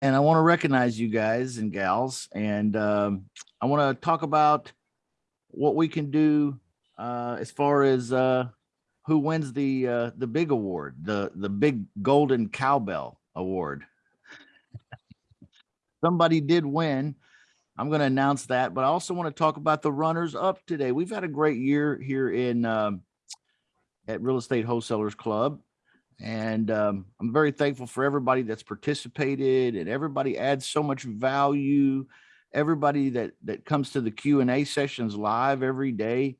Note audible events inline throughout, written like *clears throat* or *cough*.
and I want to recognize you guys and gals, and um, I want to talk about what we can do uh, as far as uh, who wins the uh, the big award, the the big Golden Cowbell Award. Somebody did win. I'm going to announce that, but I also want to talk about the runners up today. We've had a great year here in um, at Real Estate Wholesalers Club. And um, I'm very thankful for everybody that's participated and everybody adds so much value. Everybody that that comes to the Q and A sessions live every day.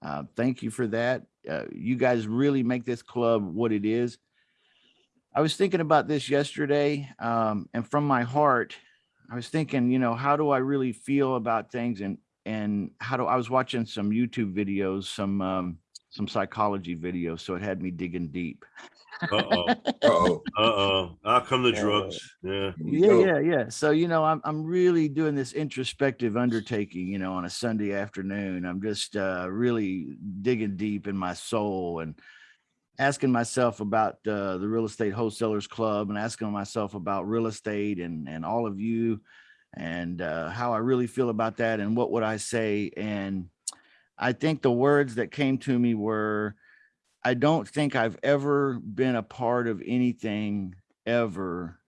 Uh, thank you for that. Uh, you guys really make this club what it is. I was thinking about this yesterday, um, and from my heart, I was thinking, you know, how do I really feel about things, and and how do I was watching some YouTube videos, some um, some psychology videos, so it had me digging deep. *laughs* Uh-oh. Uh-oh. Uh-oh. I'll come the Yeah. drugs. Yeah. Yeah yeah yeah so you know i'm i'm really doing this introspective undertaking you know on a sunday afternoon i'm just uh really digging deep in my soul and asking myself about uh the real estate wholesalers club and asking myself about real estate and and all of you and uh how i really feel about that and what would i say and i think the words that came to me were i don't think i've ever been a part of anything ever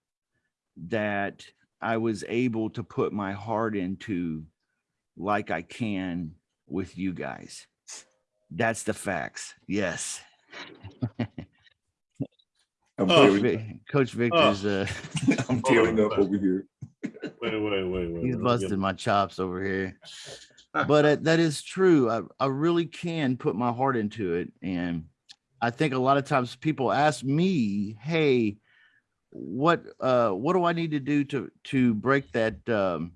that I was able to put my heart into like I can with you guys. That's the facts. Yes. *laughs* Oh. Coach Victor's uh *laughs* I'm tearing up over here. Wait, wait, wait, wait. he's busting my chops over here. *laughs* But uh, that is true. I, I really can put my heart into it. And I think a lot of times people ask me, hey, what uh what do I need to do to to break that um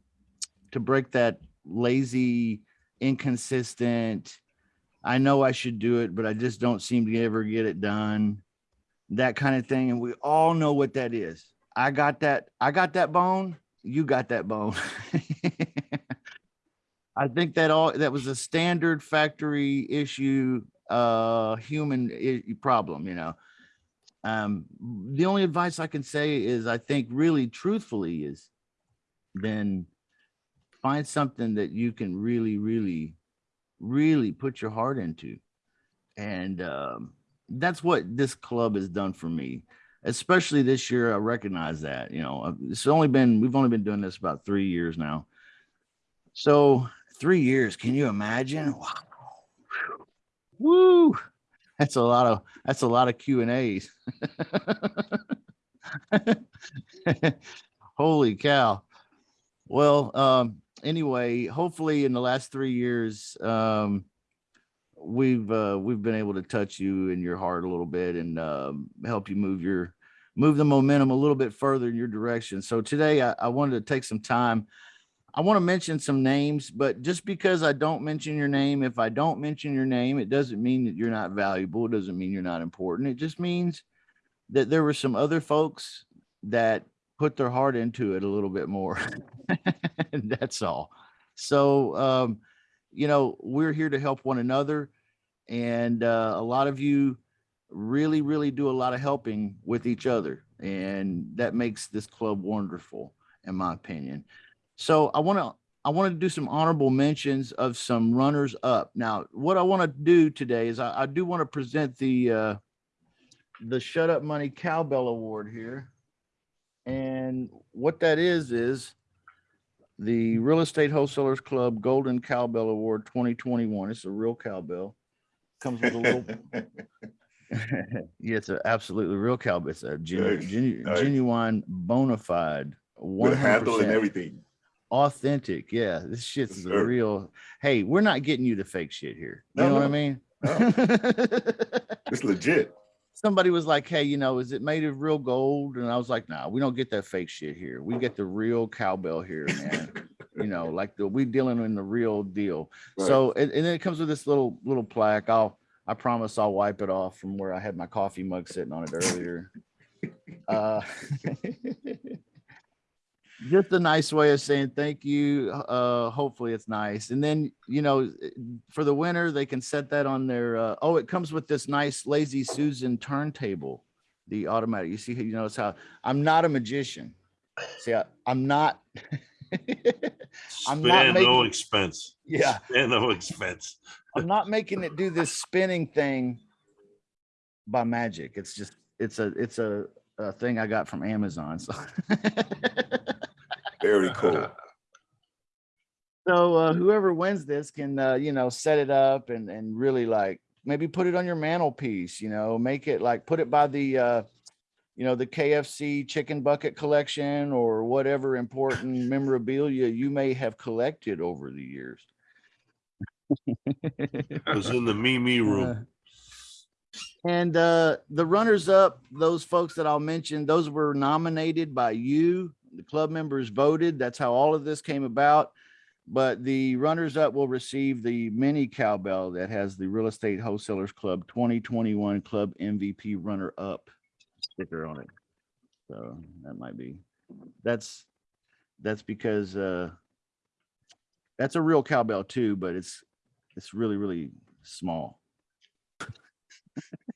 to break that lazy, inconsistent, I know I should do it, but I just don't seem to ever get it done. That kind of thing. And we all know what that is. I got that, I got that bone, you got that bone. *laughs* I think that all that was a standard factory issue, uh, human problem, you know. Um, the only advice I can say is I think really truthfully is then find something that you can really, really, really put your heart into. And um, that's what this club has done for me, especially this year. I recognize that, you know, it's only been, we've only been doing this about three years now. So three years, can you imagine? Wow. Woo. That's a lot of, that's a lot of Q and A's. *laughs* Holy cow. Well, um, anyway, hopefully in the last three years, um, we've, uh, we've been able to touch you in your heart a little bit and, um, help you move your, move the momentum a little bit further in your direction. So today I, I wanted to take some time. I want to mention some names, but just because I don't mention your name, if I don't mention your name, it doesn't mean that you're not valuable. It doesn't mean you're not important. It just means that there were some other folks that put their heart into it a little bit more. And *laughs* that's all. So, um, you know, we're here to help one another. And uh, a lot of you really, really do a lot of helping with each other. And that makes this club wonderful, in my opinion. So I want to I want to do some honorable mentions of some runners up. Now, what I want to do today is I, I do want to present the uh, the Shut Up Money Cowbell Award here. And what that is, is the Real Estate Wholesalers Club Golden Cowbell Award 2021. It's a real cowbell. Comes with a little, yeah, it's an absolutely real cowbell. It's a genu- genu- genuine, bona fide, With a handle and everything. Authentic. Yeah, this shit's the real. Hey, we're not getting you the fake shit here. You No, know what I no. mean? *laughs* It's legit. somebody was like, "Hey, you know, is it made of real gold?" And I was like, "Nah, we don't get that fake shit here. We get the real cowbell here, man. you know, *laughs* like the we dealing in the real deal." Right. So, and, and then it comes with this little little plaque. I'll I promise I'll wipe it off from where I had my coffee mug sitting on it earlier. *laughs* uh, just a nice way of saying thank you. Uh, hopefully it's nice. And then, you know, for the winner, they can set that on their, uh, oh, it comes with this nice lazy Susan turntable, the automatic. You see, you notice how I'm not a magician. See, I, I'm not. *laughs* I'm not Spare no expense. Yeah, Spare no expense. I'm not making it do this spinning thing by magic. It's just, it's a, it's a, a thing I got from Amazon. So. *laughs* Very cool. So uh, whoever wins this can, uh, you know, set it up and and really like maybe put it on your mantelpiece. You know, make it like put it by the, uh, you know, the KFC chicken bucket collection or whatever important *laughs* memorabilia you may have collected over the years. It was in the Mimi Uh, room. And uh, the runners up, those folks that I'll mention, those were nominated by you. The club members voted. That's how all of this came about. But the runners up will receive the mini cowbell that has the Real Estate Wholesalers Club 2021 Club MVP runner up sticker on it. So that might be, that's, that's because uh, that's a real cowbell too, but it's, it's really, really small. *laughs*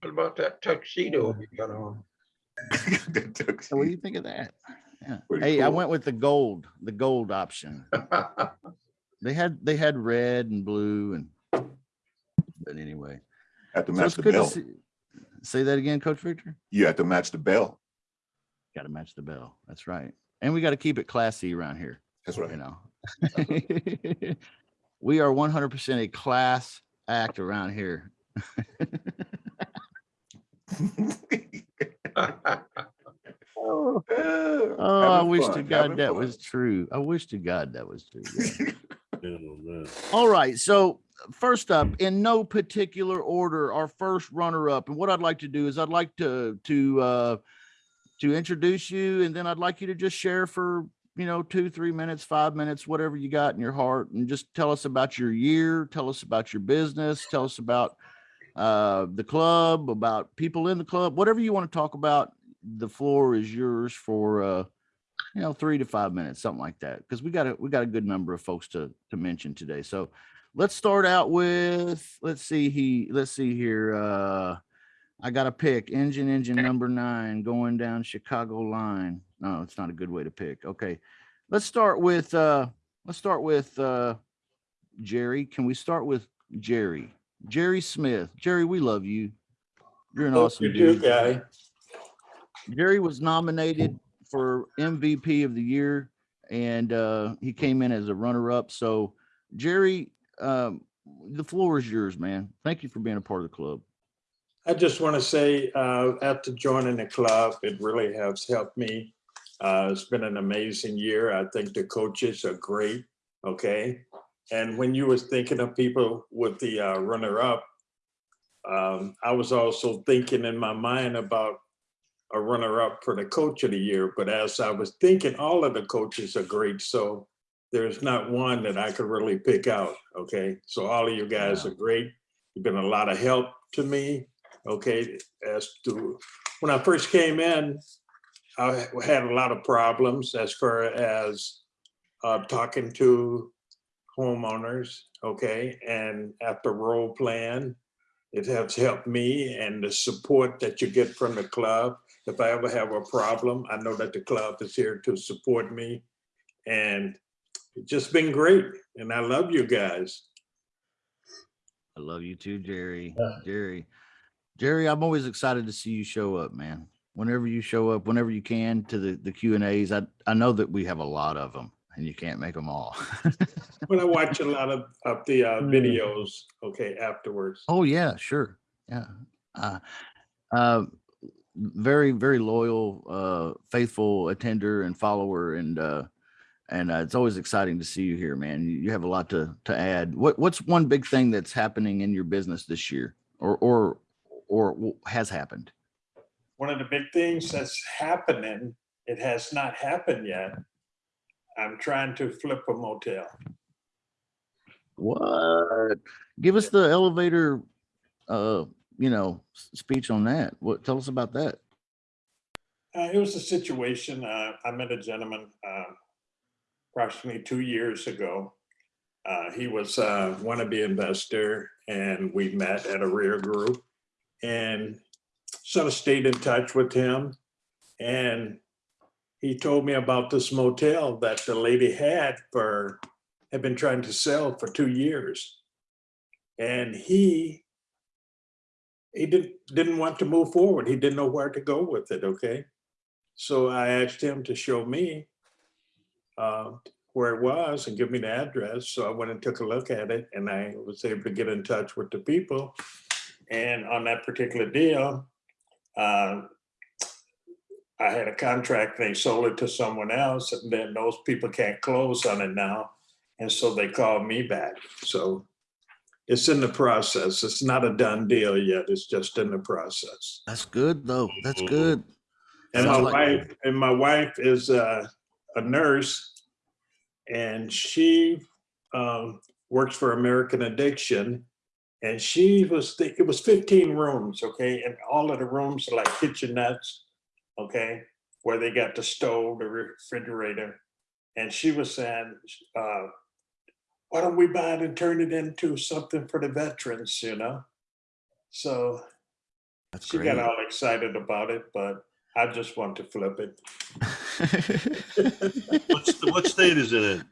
What about that tuxedo you got on? *laughs* So what do you think of that? Yeah. Pretty Hey, I went with the gold, the gold option. *laughs* They had, they had red and blue and, but anyway. Have to So match it's the good to bell. see. Say that again, Coach Victor? You have to match the bell. Got to match the bell. That's right. And we got to keep it classy around here, That's right. you right. know? *laughs* We are one hundred percent a class act around here. Oh, I wish to God that was true. I wish to God that was true. yeah. *laughs* Oh. All right. So first up, in no particular order, our first runner up. And what I'd like to do is I'd like to to uh to introduce you and then I'd like you to just share for you know two, three minutes, five minutes, whatever you got in your heart, and just tell us about your year, tell us about your business, tell us about uh the club, about people in the club, whatever you want to talk about. The floor is yours for uh you know, three to five minutes, something like that. Because we got a we got a good number of folks to to mention today. So let's start out with let's see he let's see here. Uh I got to pick engine engine number nine going down Chicago line. No, it's not a good way to pick. Okay. Let's start with uh let's start with uh Jerry. Can we start with Jerry? Jerry Smith. Jerry, we love you. You're an awesome You do, dude. guy. Jerry was nominated for MVP of the year and uh, he came in as a runner up. So Jerry, um, the floor is yours, man. Thank you for being a part of the club. I just want to say, uh, after joining the club, it really has helped me. Uh, it's been an amazing year. I think the coaches are great, okay? And when you was thinking of people with the uh, runner-up, um, I was also thinking in my mind about a runner-up for the coach of the year. But as I was thinking, all of the coaches are great, so there's not one that I could really pick out, okay? So all of you guys Yeah. are great. You've been a lot of help to me okay, as to, when I first came in, I had a lot of problems as far as uh, talking to homeowners, okay? And after role plan, it has helped me and the support that you get from the club. If I ever have a problem, I know that the club is here to support me. And it's just been great. And I love you guys. I love you too, Jerry. Yeah. Jerry, Jerry, I'm always excited to see you show up, man. Whenever you show up, whenever you can to the, the Q and A's, I, I know that we have a lot of them and you can't make them all. *laughs* When I watch a lot of, of the uh, Mm. videos, okay, afterwards. Oh yeah, sure. Yeah. Uh, uh, very, very loyal, uh, faithful attender and follower. And, uh, and uh, it's always exciting to see you here, man. You, you have a lot to, to add. What, what's one big thing that's happening in your business this year or, or, or w- has happened? one of the big things that's happening, it has not happened yet. I'm trying to flip a motel. What? Give us the elevator, uh, you know, speech on that. What, tell us about that. Uh, it was a situation, uh, I met a gentleman, uh, approximately two years ago. Uh, he was a wannabe investor and we met at a REIA group and sort of stayed in touch with him. And he told me about this motel that the lady had for, had been trying to sell for two years. And he, he didn't, didn't want to move forward. He didn't know where to go with it, okay? So I asked him to show me uh, where it was and give me the address. So I went and took a look at it and I was able to get in touch with the people. And on that particular deal, uh, I had a contract, they sold it to someone else, and then those people can't close on it now. And so they called me back. So it's in the process. It's not a done deal yet. It's just in the process. That's good though. That's good. And my like- wife, and my wife is uh, a nurse. And she um, works for American Addiction. And she was, it was 15 rooms, okay? And all of the rooms are like kitchenettes, okay? Where they got the stove, the refrigerator. And she was saying, uh, why don't we buy it and turn it into something for the veterans, you know? So That's she great. got all excited about it, but I just want to flip it. *laughs* What's, the- what state is it in?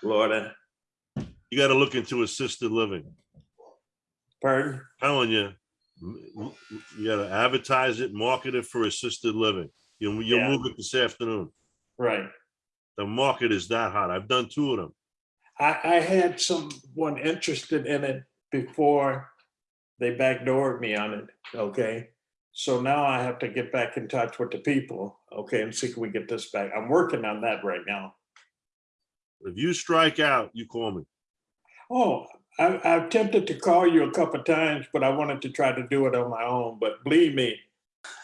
Florida, You gotta look into assisted living. pardon? Telling you, you gotta advertise it, market it for assisted living. You'll, you'll Yeah. move it this afternoon. Right. The market is that hot. I've done two of them. I, I had someone interested in it before they backdoored me on it, okay? So now I have to get back in touch with the people, okay, and see if we get this back. I'm working on that right now. If you strike out, you call me. Oh, I, I attempted to call you a couple of times, but I wanted to try to do it on my own, but believe me,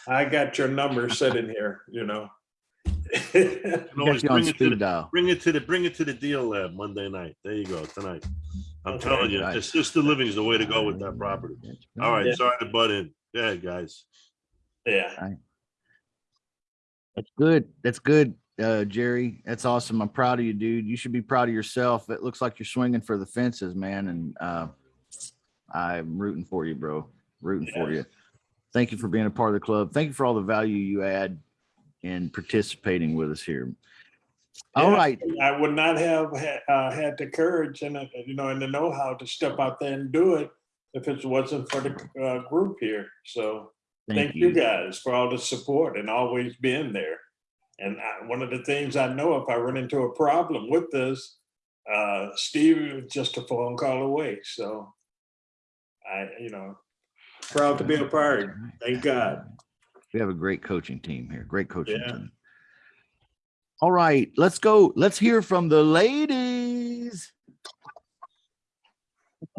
I got your number sitting here, you know? *laughs* You always Got you on bring it to the, dial. bring it to the, bring it to the deal lab Monday night. There you go, tonight. I'm Okay. telling you, Right. assisted living is the way to go with that property. All right, Yeah. sorry to butt in. Yeah, guys. Yeah, That's good. That's good, uh, Jerry. That's awesome. I'm proud of you, dude. You should be proud of yourself. It looks like you're swinging for the fences, man. And uh, I'm rooting for you, bro. Rooting for you. Thank you for being a part of the club. Thank you for all the value you add in participating with us here. All Yeah. right. I would not have uh, had the courage and, uh, you know, and the know-how to step out there and do it if it wasn't for the uh, group here. So thank you guys for all the support and always being there. And I- one of the things I know, if I run into a problem with this, uh, Steve is just a phone call away. So I, you know, proud to be a part. Thank God. We have a great coaching team here. Great coaching Yeah. team. All right, let's go. Let's hear from the ladies.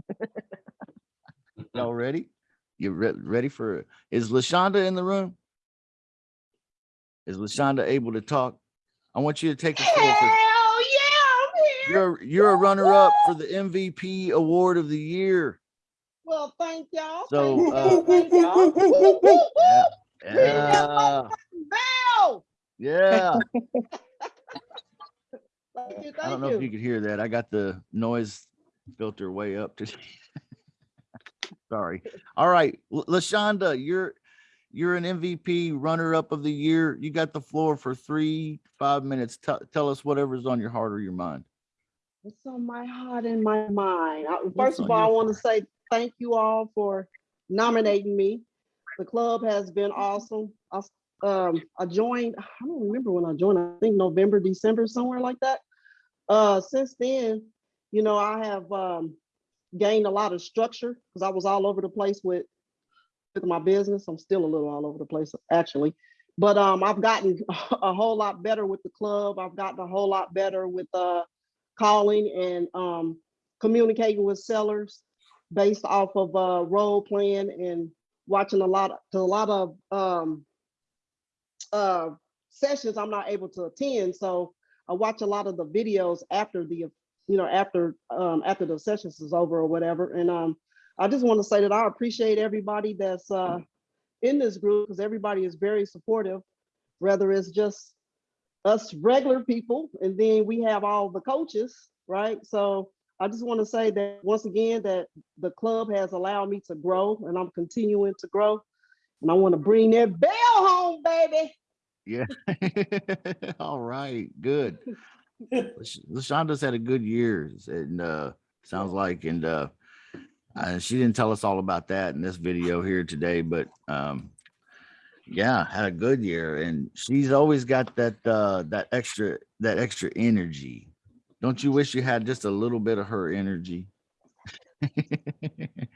*laughs* Y'all ready? You re- ready for is Lashonda in the room? Is Lashonda able to talk? I want you to take the floor. Hell yeah, I'm here. you're you're a runner up for the MVP award of the year. Well, thank y'all. So, thank uh, y'all. *laughs* Thank. Yeah, Bell. yeah. *laughs* Thank you. I don't Thank know if you you. could hear that. I got the noise filter way up to. *laughs* Sorry. All right, L- Lashonda, you're you're an MVP runner-up of the year. You got the floor for three five minutes. Tell tell us whatever's on your heart or your mind. What's on my heart and my mind? What's First of all, I want to say thank you all for nominating me. The club has been awesome. I, um, I joined, I don't remember when I joined, I think November, December, somewhere like that. Uh, since then, you know, I have, um, gained a lot of structure because I was all over the place with, with my business. I'm still a little all over the place, actually. But, um, I've gotten *laughs* a whole lot better with the club. I've gotten a whole lot better with, uh, calling and, um, communicating with sellers based off of, uh, role playing and watching a lot, to a lot of, um, uh, sessions I'm not able to attend. So I watch a lot of the videos after the, you know, after, um, after the sessions is over or whatever. And, um, I just want to say that I appreciate everybody that's, uh, in this group because everybody is very supportive, whether it's just us regular people and then we have all the coaches, right? So I just want to say that once again, that the club has allowed me to grow and I'm continuing to grow. And I want to bring that bell home, baby. Yeah. *laughs* All right. Good. *laughs* Lash- Lashonda's had a good year and uh sounds like and uh uh, she didn't tell us all about that in this video here today, but um yeah, had a good year and she's always got that uh that extra that extra energy. Don't you wish you had just a little bit of her energy? *laughs*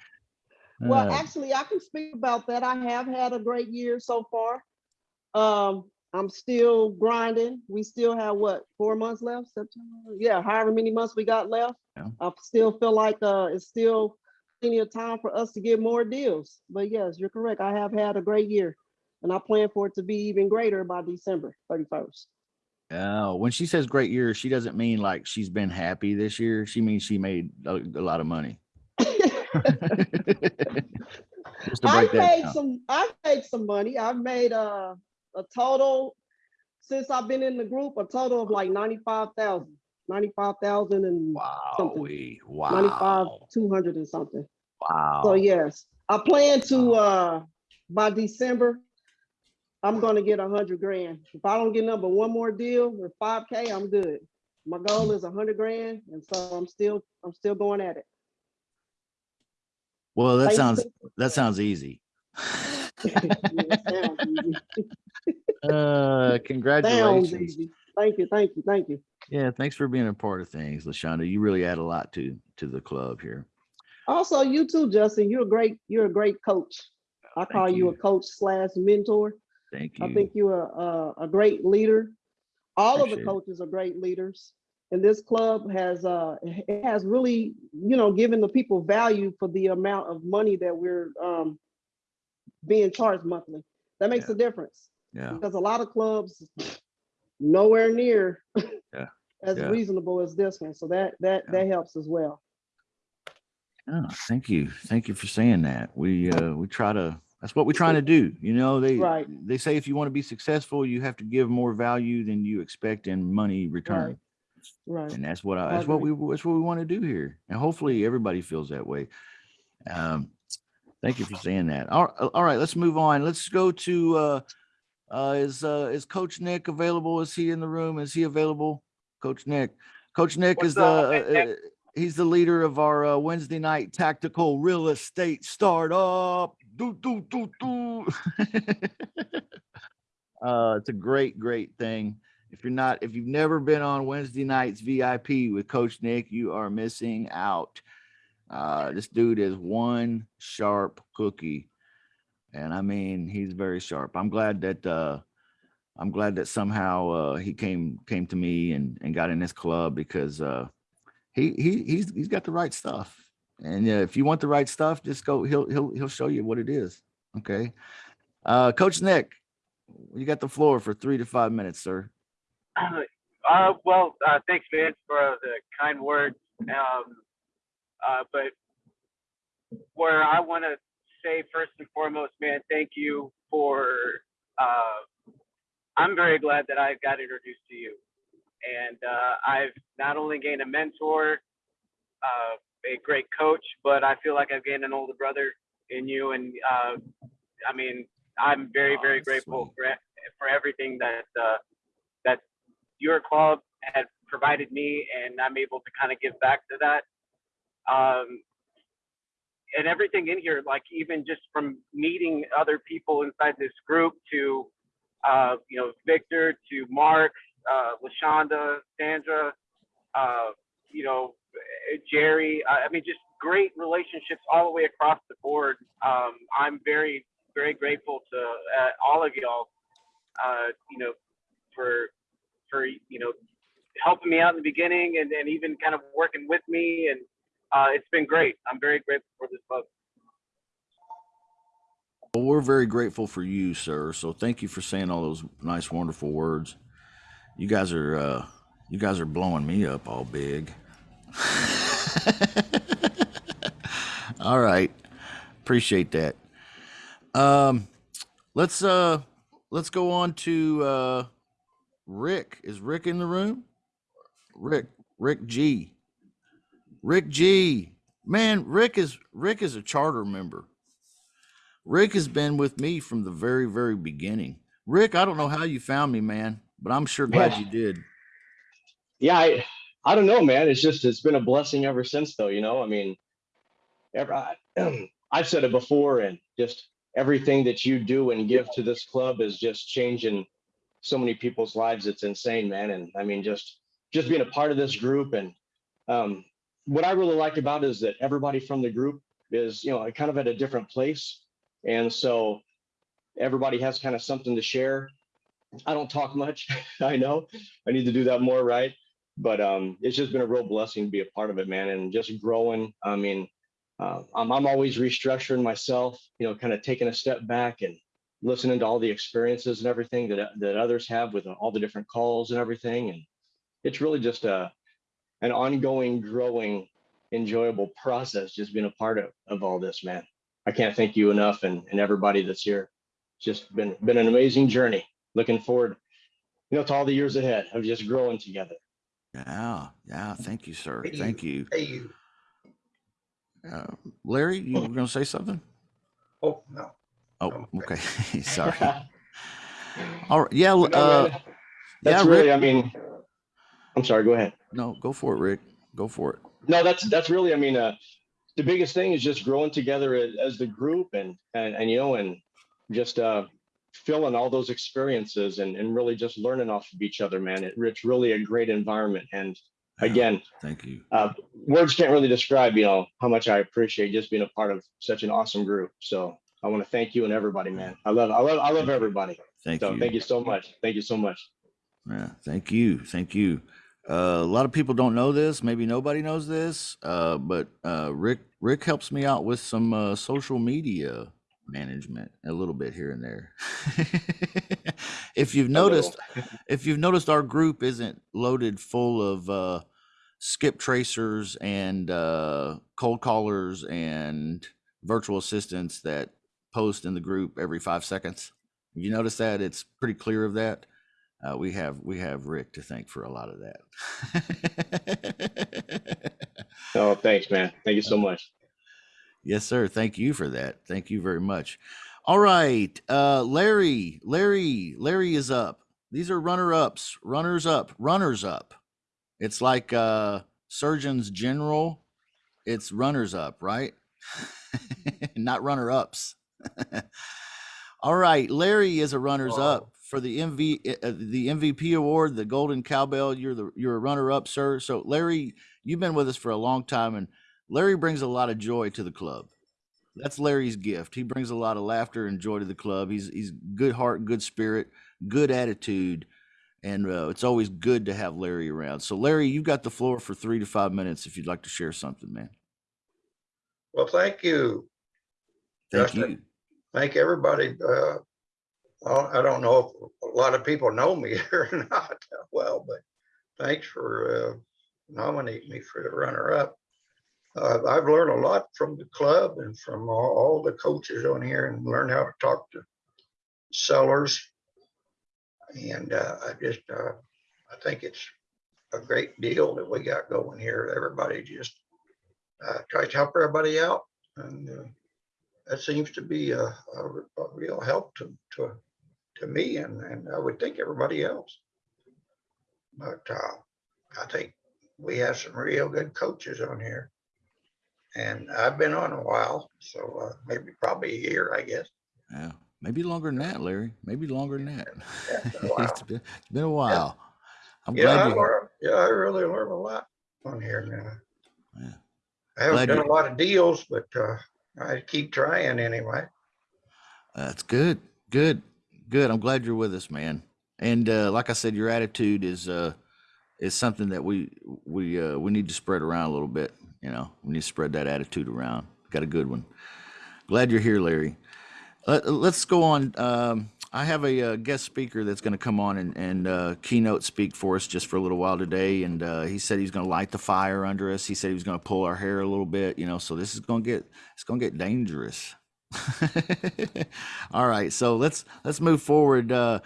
Well, Uh, actually, I can speak about that. I have had a great year so far. Um, I'm still grinding. We still have what, four months left? September? Yeah, however many months we got left. Yeah. I still feel like uh, it's still plenty of time for us to get more deals. But yes, you're correct. I have had a great year, and I plan for it to be even greater by December 31st. Oh, when she says great year, she doesn't mean like she's been happy this year. She means she made a, a lot of money. *laughs* Just to break I've that made down. some, I've made some money. I've made uh, a total, since I've been in the group, a total of like 95,000, 95,000 and Wow, something. we 95, 200 and something. wow. So yes, I plan to, uh, by December, I'm gonna get a hundred grand. If I don't get number one more deal with five K, I'm good. My goal is a hundred grand, and so I'm still, I'm still going at it. Well, that sounds that sounds easy. *laughs* Yeah, sounds easy. *laughs* uh, Sounds congratulations. easy. Thank you, thank you, thank you. Yeah, thanks for being a part of things, Lashonda. You really add a lot to to the club here. Also, you too, Justin, you're a great, you're a great coach. I Thank call you a coach slash mentor. Thank you. I think you're a, a, a great leader. All of the Appreciate it. coaches are great leaders. And this club has, uh, it has really, you know, given the people value for the amount of money that we're, um, being charged monthly. That makes Yeah. a difference yeah, because a lot of clubs nowhere near. *laughs* as Yeah. reasonable as this one. So that, that, Yeah. that helps as well. Oh, thank you. Thank you for saying that. We uh we try to that's what we're trying to do. You know, they Right. they say if you want to be successful, you have to give more value than you expect in money return. Right. And that's what I I that's what we that's what we want to do here. And hopefully everybody feels that way. Um thank you for saying that. All, all right, let's move on. Let's go to uh uh is uh is Coach Nick available? Is he in the room? Is he available? Coach Nick. Coach Nick What's is the up, uh, Nick? uh, he's the leader of our uh, Wednesday night tactical real estate startup. Do do do do. *laughs* uh it's a great great thing. If you're not if you've never been on Wednesday nights VIP with Coach Nick, you are missing out. Uh this dude is one sharp cookie. And I mean, he's very sharp. I'm glad that uh I'm glad that somehow uh he came came to me and and got in this club because uh he he he's he's got the right stuff. And uh, if you want the right stuff, just go he'll he'll he'll show you what it is. Okay. Uh Coach Nick, you got the floor for 3 to 5 minutes, sir. Uh, well, uh, thanks, Vince, for the kind words. Um, uh, but where I want to say first and foremost, man, thank you for. Uh, I'm very glad that I got introduced to you, and uh, I've not only gained a mentor, uh, a great coach, but I feel like I've gained an older brother in you, and uh, I mean, I'm very, Oh, very grateful sweet. for for everything that uh, that your club had provided me, and I'm able to kind of give back to that. Um, and everything in here, like even just from meeting other people inside this group to, uh, you know, Victor to Mark, uh, Lashonda, Sandra, uh, you know, Jerry. I I mean, just great relationships all the way across the board. Um, I'm very, very grateful to uh, all of y'all, uh, you know, for for you know helping me out in the beginning and, and even kind of working with me and uh, it's been great. I'm very grateful for this club. Well, we're very grateful for you, sir. So thank you for saying all those nice, wonderful words. You guys are uh you guys are blowing me up all big. *laughs* all right. Appreciate that. Um let's uh let's go on to uh Rick. Is Rick in the room? Rick, Rick G. Rick G. Man, Rick is Rick is a charter member. Rick has been with me from the very, very beginning. Rick, I don't know how you found me, man, but I'm sure glad Yeah. you did. Yeah, I, I don't know, man. It's just it's been a blessing ever since, though. You know, I mean, ever, I, *clears throat* I've said it before, and just everything that you do and give to this club is just changing so many people's lives. It's insane, man. And I mean, just just being a part of this group, and um, what I really like about it is that everybody from the group is, you know, kind of at a different place, and so everybody has kind of something to share. I don't talk much. *laughs* I know I need to do that more, right? but um, it's just been a real blessing to be a part of it, man, and just growing. I mean, uh, I'm, I'm always restructuring myself, you know, kind of taking a step back and listening to all the experiences and everything that that others have with all the different calls and everything, and it's really just a an ongoing, growing, enjoyable process. Just being a part of of all this, man. I can't thank you enough, and and everybody that's here. It's just been been an amazing journey. Looking forward, you know, to all the years ahead of just growing together. Yeah, yeah. Thank you, sir. Hey, you. Thank you. Hey, you. Uh, Larry, you were going to say something? Oh, no. Oh, okay. *laughs* *laughs* Sorry. All right. Yeah. But no, Uh, that's yeah, really, Rick- I mean, I'm sorry, go ahead. no, go for it, Rick. Go for it. No, that's, that's really, I mean, uh, the biggest thing is just growing together as, the group and, and, and, you know, and just, uh, feeling all those experiences and, and really just learning off of each other, man. It, it's really a great environment. And again, Thank you. uh, words can't really describe, you know, how much I appreciate just being a part of such an awesome group. So I want to thank you and everybody, man. I love, I love, I love everybody. Thank So you. thank you so much. Thank you so much. Yeah, thank you. Thank you. Uh, a lot of people don't know this. Maybe nobody knows this. Uh, but uh, Rick Rick helps me out with some uh, social media management a little bit here and there. *laughs* if you've noticed, if you've noticed, our group isn't loaded full of uh, skip tracers and uh, cold callers and virtual assistants that post in the group every five seconds. You notice that? It's pretty clear of that. Uh, we have we have Rick to thank for a lot of that. Oh, *laughs* thanks, man. Thank you so much. yes, sir. Thank you for that. Thank you very much. All right, uh, Larry. Larry. Larry is up. These are runner ups. Runners up. Runners up. It's like uh, surgeons general. It's runners up, right? *laughs* Not runner ups. *laughs* All right, Larry is a runners up for the MV uh, the MVP award, the Golden Cowbell. You're the you're a runner up, sir. So Larry, you've been with us for a long time, and Larry brings a lot of joy to the club. That's Larry's gift. He brings a lot of laughter and joy to the club. He's he's good heart, good spirit, good attitude, and uh, it's always good to have Larry around. So Larry, you've got the floor for three to five minutes if you'd like to share something, man. Well, thank you. Thank Justin. you. Thank everybody. Uh, I don't know if a lot of people know me *laughs* or not well, but thanks for uh, nominating me for the runner-up. Uh, I've learned a lot from the club and from all, all the coaches on here and learned how to talk to sellers. And uh, I just, uh, I think it's a great deal that we got going here. Everybody just uh, tries to help everybody out. And uh, that seems to be a, a, a real help to, to, to me and, and I would think everybody else. But uh, I think we have some real good coaches on here. And I've been on a while, so uh, maybe probably a year, I guess. Yeah, maybe longer than that, Larry. Maybe longer than that. Yeah, it's been a while. *laughs* it's been, a while. I'm Yeah, I glad you. learned, yeah, I really learned a lot on here now. Yeah. I haven't Glad done a lot of deals, but uh, I keep trying anyway. That's good. Good. Good. I'm glad you're with us, man. And uh, like I said, your attitude is uh, is something that we we uh, we need to spread around a little bit. You know, we need to spread that attitude around. Got a good one. Glad you're here, Larry. Let, let's go on. Um, I have a uh, guest speaker that's going to come on and, and uh, keynote speak for us just for a little while today. And uh, he said he's going to light the fire under us. He said he was going to pull our hair a little bit. You know, so this is going to get it's going to get dangerous. *laughs* All right, so let's let's move forward. Uh,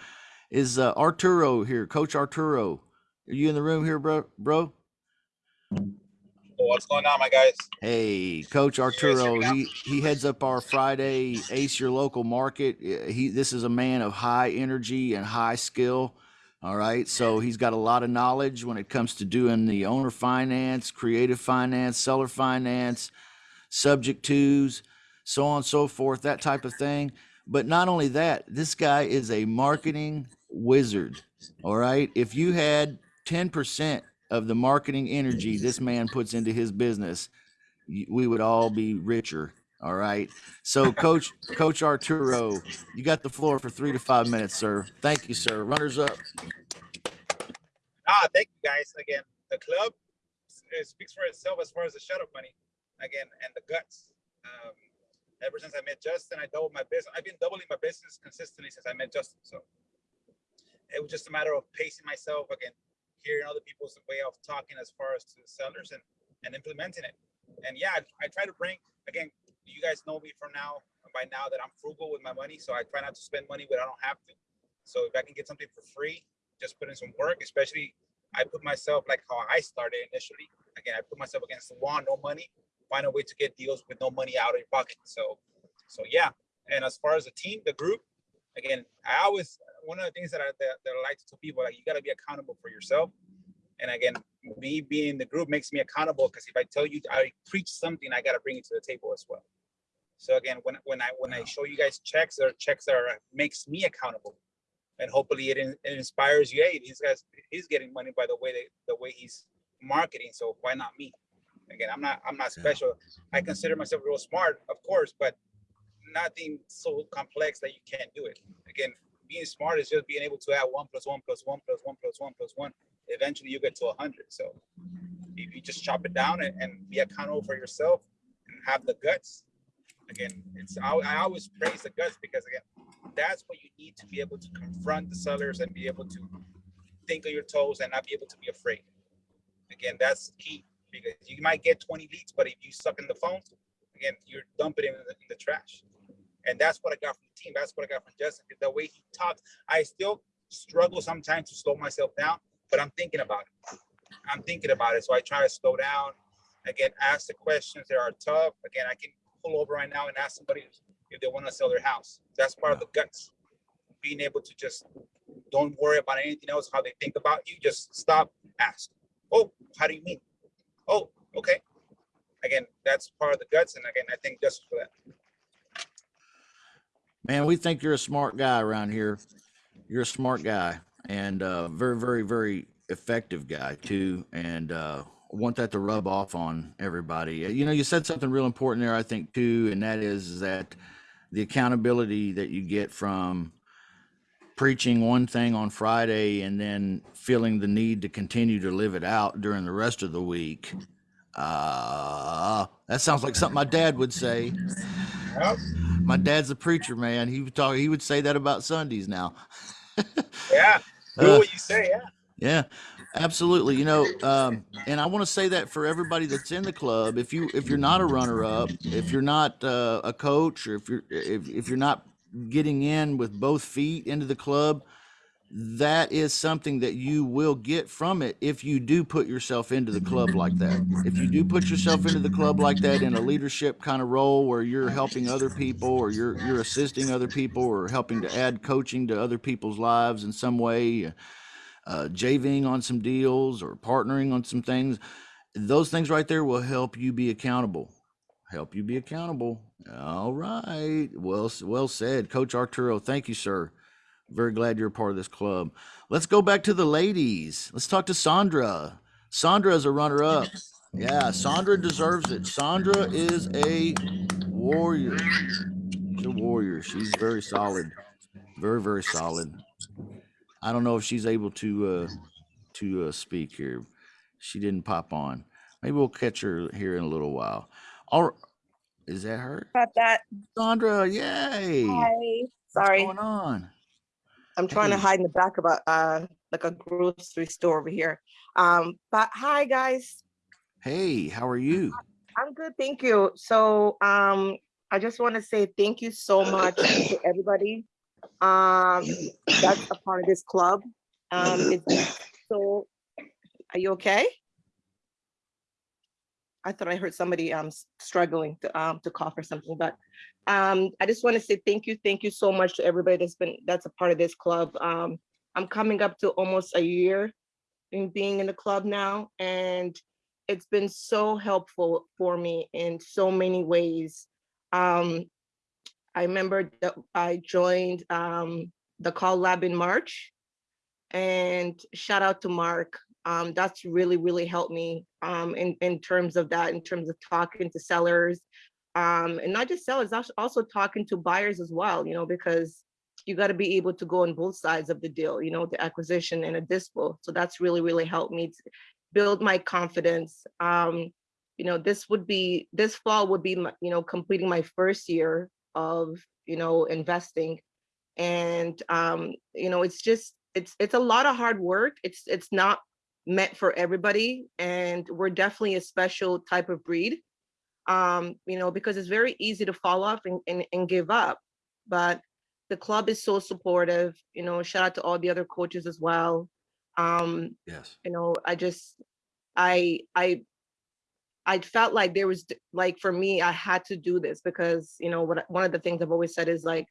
is uh, Arturo here, Coach Arturo? Are you in the room here, bro? Bro? What's going on, my guys? Hey, Coach Arturo, he, he heads up our Friday Ace Your Local Market. He, this is a man of high energy and high skill. All right. So he's got a lot of knowledge when it comes to doing the owner finance, creative finance, seller finance, subject twos, so on and so forth, that type of thing. But not only that, this guy is a marketing wizard. All right. If you had 10% of the marketing energy this man puts into his business, we would all be richer. All right. So, Coach Coach Arturo, you got the floor for three to five minutes, sir. Thank you, sir. Runners up. Ah, thank you guys again. The club speaks for itself as far as the shut-up money again and the guts. Um, ever since I met Justin, I doubled my business. I've been doubling my business consistently since I met Justin. So it was just a matter of pacing myself again, hearing other people's way of talking as far as to sellers and and implementing it. And yeah, I, I try to bring again. You guys know me from now by now that I'm frugal with my money, so I try not to spend money when I don't have to. So if I can get something for free, just put in some work, especially I put myself like how I started initially. Again, I put myself against the wall, no money, find a way to get deals with no money out of your pocket. So, so yeah. And as far as the team, the group, again, I always one of the things that I that, that I like to tell people like you got to be accountable for yourself. And again, me being in the group makes me accountable because if I tell you I preach something, I got to bring it to the table as well. So again, when when I when I show you guys checks or checks that are makes me accountable and hopefully it, in- it inspires you. Hey, these guys, he's getting money by the way they, the way he's marketing. So why not me? Again, I'm not, I'm not special. I consider myself real smart, of course, but nothing so complex that you can't do it. Again, being smart is just being able to add one plus one plus one plus one plus one plus one. Eventually, you get to a hundred. So if you just chop it down and, and be accountable for yourself and have the guts. Again, it's I, I always praise the guts because again, that's what you need to be able to confront the sellers and be able to think on your toes and not be able to be afraid. Again, that's key because you might get 20 leads, but if you suck in the phone, again, you're dumping it in the, in the trash. And that's what I got from the team. That's what I got from Justin. The way he talks, I still struggle sometimes to slow myself down, but I'm thinking about it. I'm thinking about it. So I try to slow down. Again, ask the questions that are tough. Again, I can pull over right now and ask somebody if they want to sell their house. That's part of the guts. Being able to just don't worry about anything else, how they think about you. Just stop, ask. Oh, how do you mean? Oh, okay. Again, that's part of the guts. And again, I think just for that. Man, we think you're a smart guy around here. You're a smart guy and uh, very, very, very effective guy too. And uh, want that to rub off on everybody. Uh, You know, you said something real important there, I think too, and that is that the accountability that you get from preaching one thing on Friday and then feeling the need to continue to live it out during the rest of the week. Uh, that sounds like something my dad would say. Yep. My dad's a preacher, man. He would talk. He would say that about Sundays now. *laughs* Yeah. Do Uh, what you say. Yeah. yeah, absolutely. You know, um, and I want to say that for everybody that's in the club, if you if you're not a runner up, if you're not uh, a coach, or if you're if, if you're not getting in with both feet into the club, that is something that you will get from it if you do put yourself into the club like that. If you do put yourself into the club like that in a leadership kind of role where you're helping other people or you're you're assisting other people or helping to add coaching to other people's lives in some way, uh, JVing on some deals or partnering on some things, those things right there will help you be accountable. Help you be accountable. All right. Well, well said, Coach Arturo. Thank you, sir. Very glad you're a part of this club. Let's go back to the ladies. Let's talk to Sandra. Sandra is a runner up. Yeah, Sandra deserves it. Sandra is a warrior. She's a warrior. She's very solid. Very, very solid. I don't know if she's able to uh to uh, speak here. She didn't pop on. Maybe we'll catch her here in a little while. All is that her? About that. Sandra, yay. Hi. Sorry. What's Sorry, going on? I'm trying to hide in the back of a uh like a grocery store over here. Um, but hi guys, Hey, how are you? I'm good, thank you. So um, I just want to say thank you so much to everybody. Um, that's a part of this club. Um, it's so. Are you okay? I thought I heard somebody um struggling to um to cough or something, but um I just want to say thank you, thank you so much to everybody that's been that's a part of this club. Um I'm coming up to almost a year in being in the club now, and it's been so helpful for me in so many ways. Um I remember that I joined um the call lab in March. And shout out to Mark. Um, that's really, really helped me um, in, in terms of that, in terms of talking to sellers. Um, and not just sellers, als- also talking to buyers as well, you know, because you got to be able to go on both sides of the deal, you know, the acquisition and a dispo. So that's really, really helped me build my confidence. Um, you know, this would be, this fall would be, you know, completing my first year of, you know, investing. And, um, you know, it's just, it's, it's a lot of hard work. It's, it's not meant for everybody. And we're definitely a special type of breed. Um, you know, because it's very easy to fall off and, and, and give up. But the club is so supportive, you know, shout out to all the other coaches as well. Um, Yes. you know, I just, I, I, I felt like there was, like, for me, I had to do this because, you know, what, one of the things I've always said is like,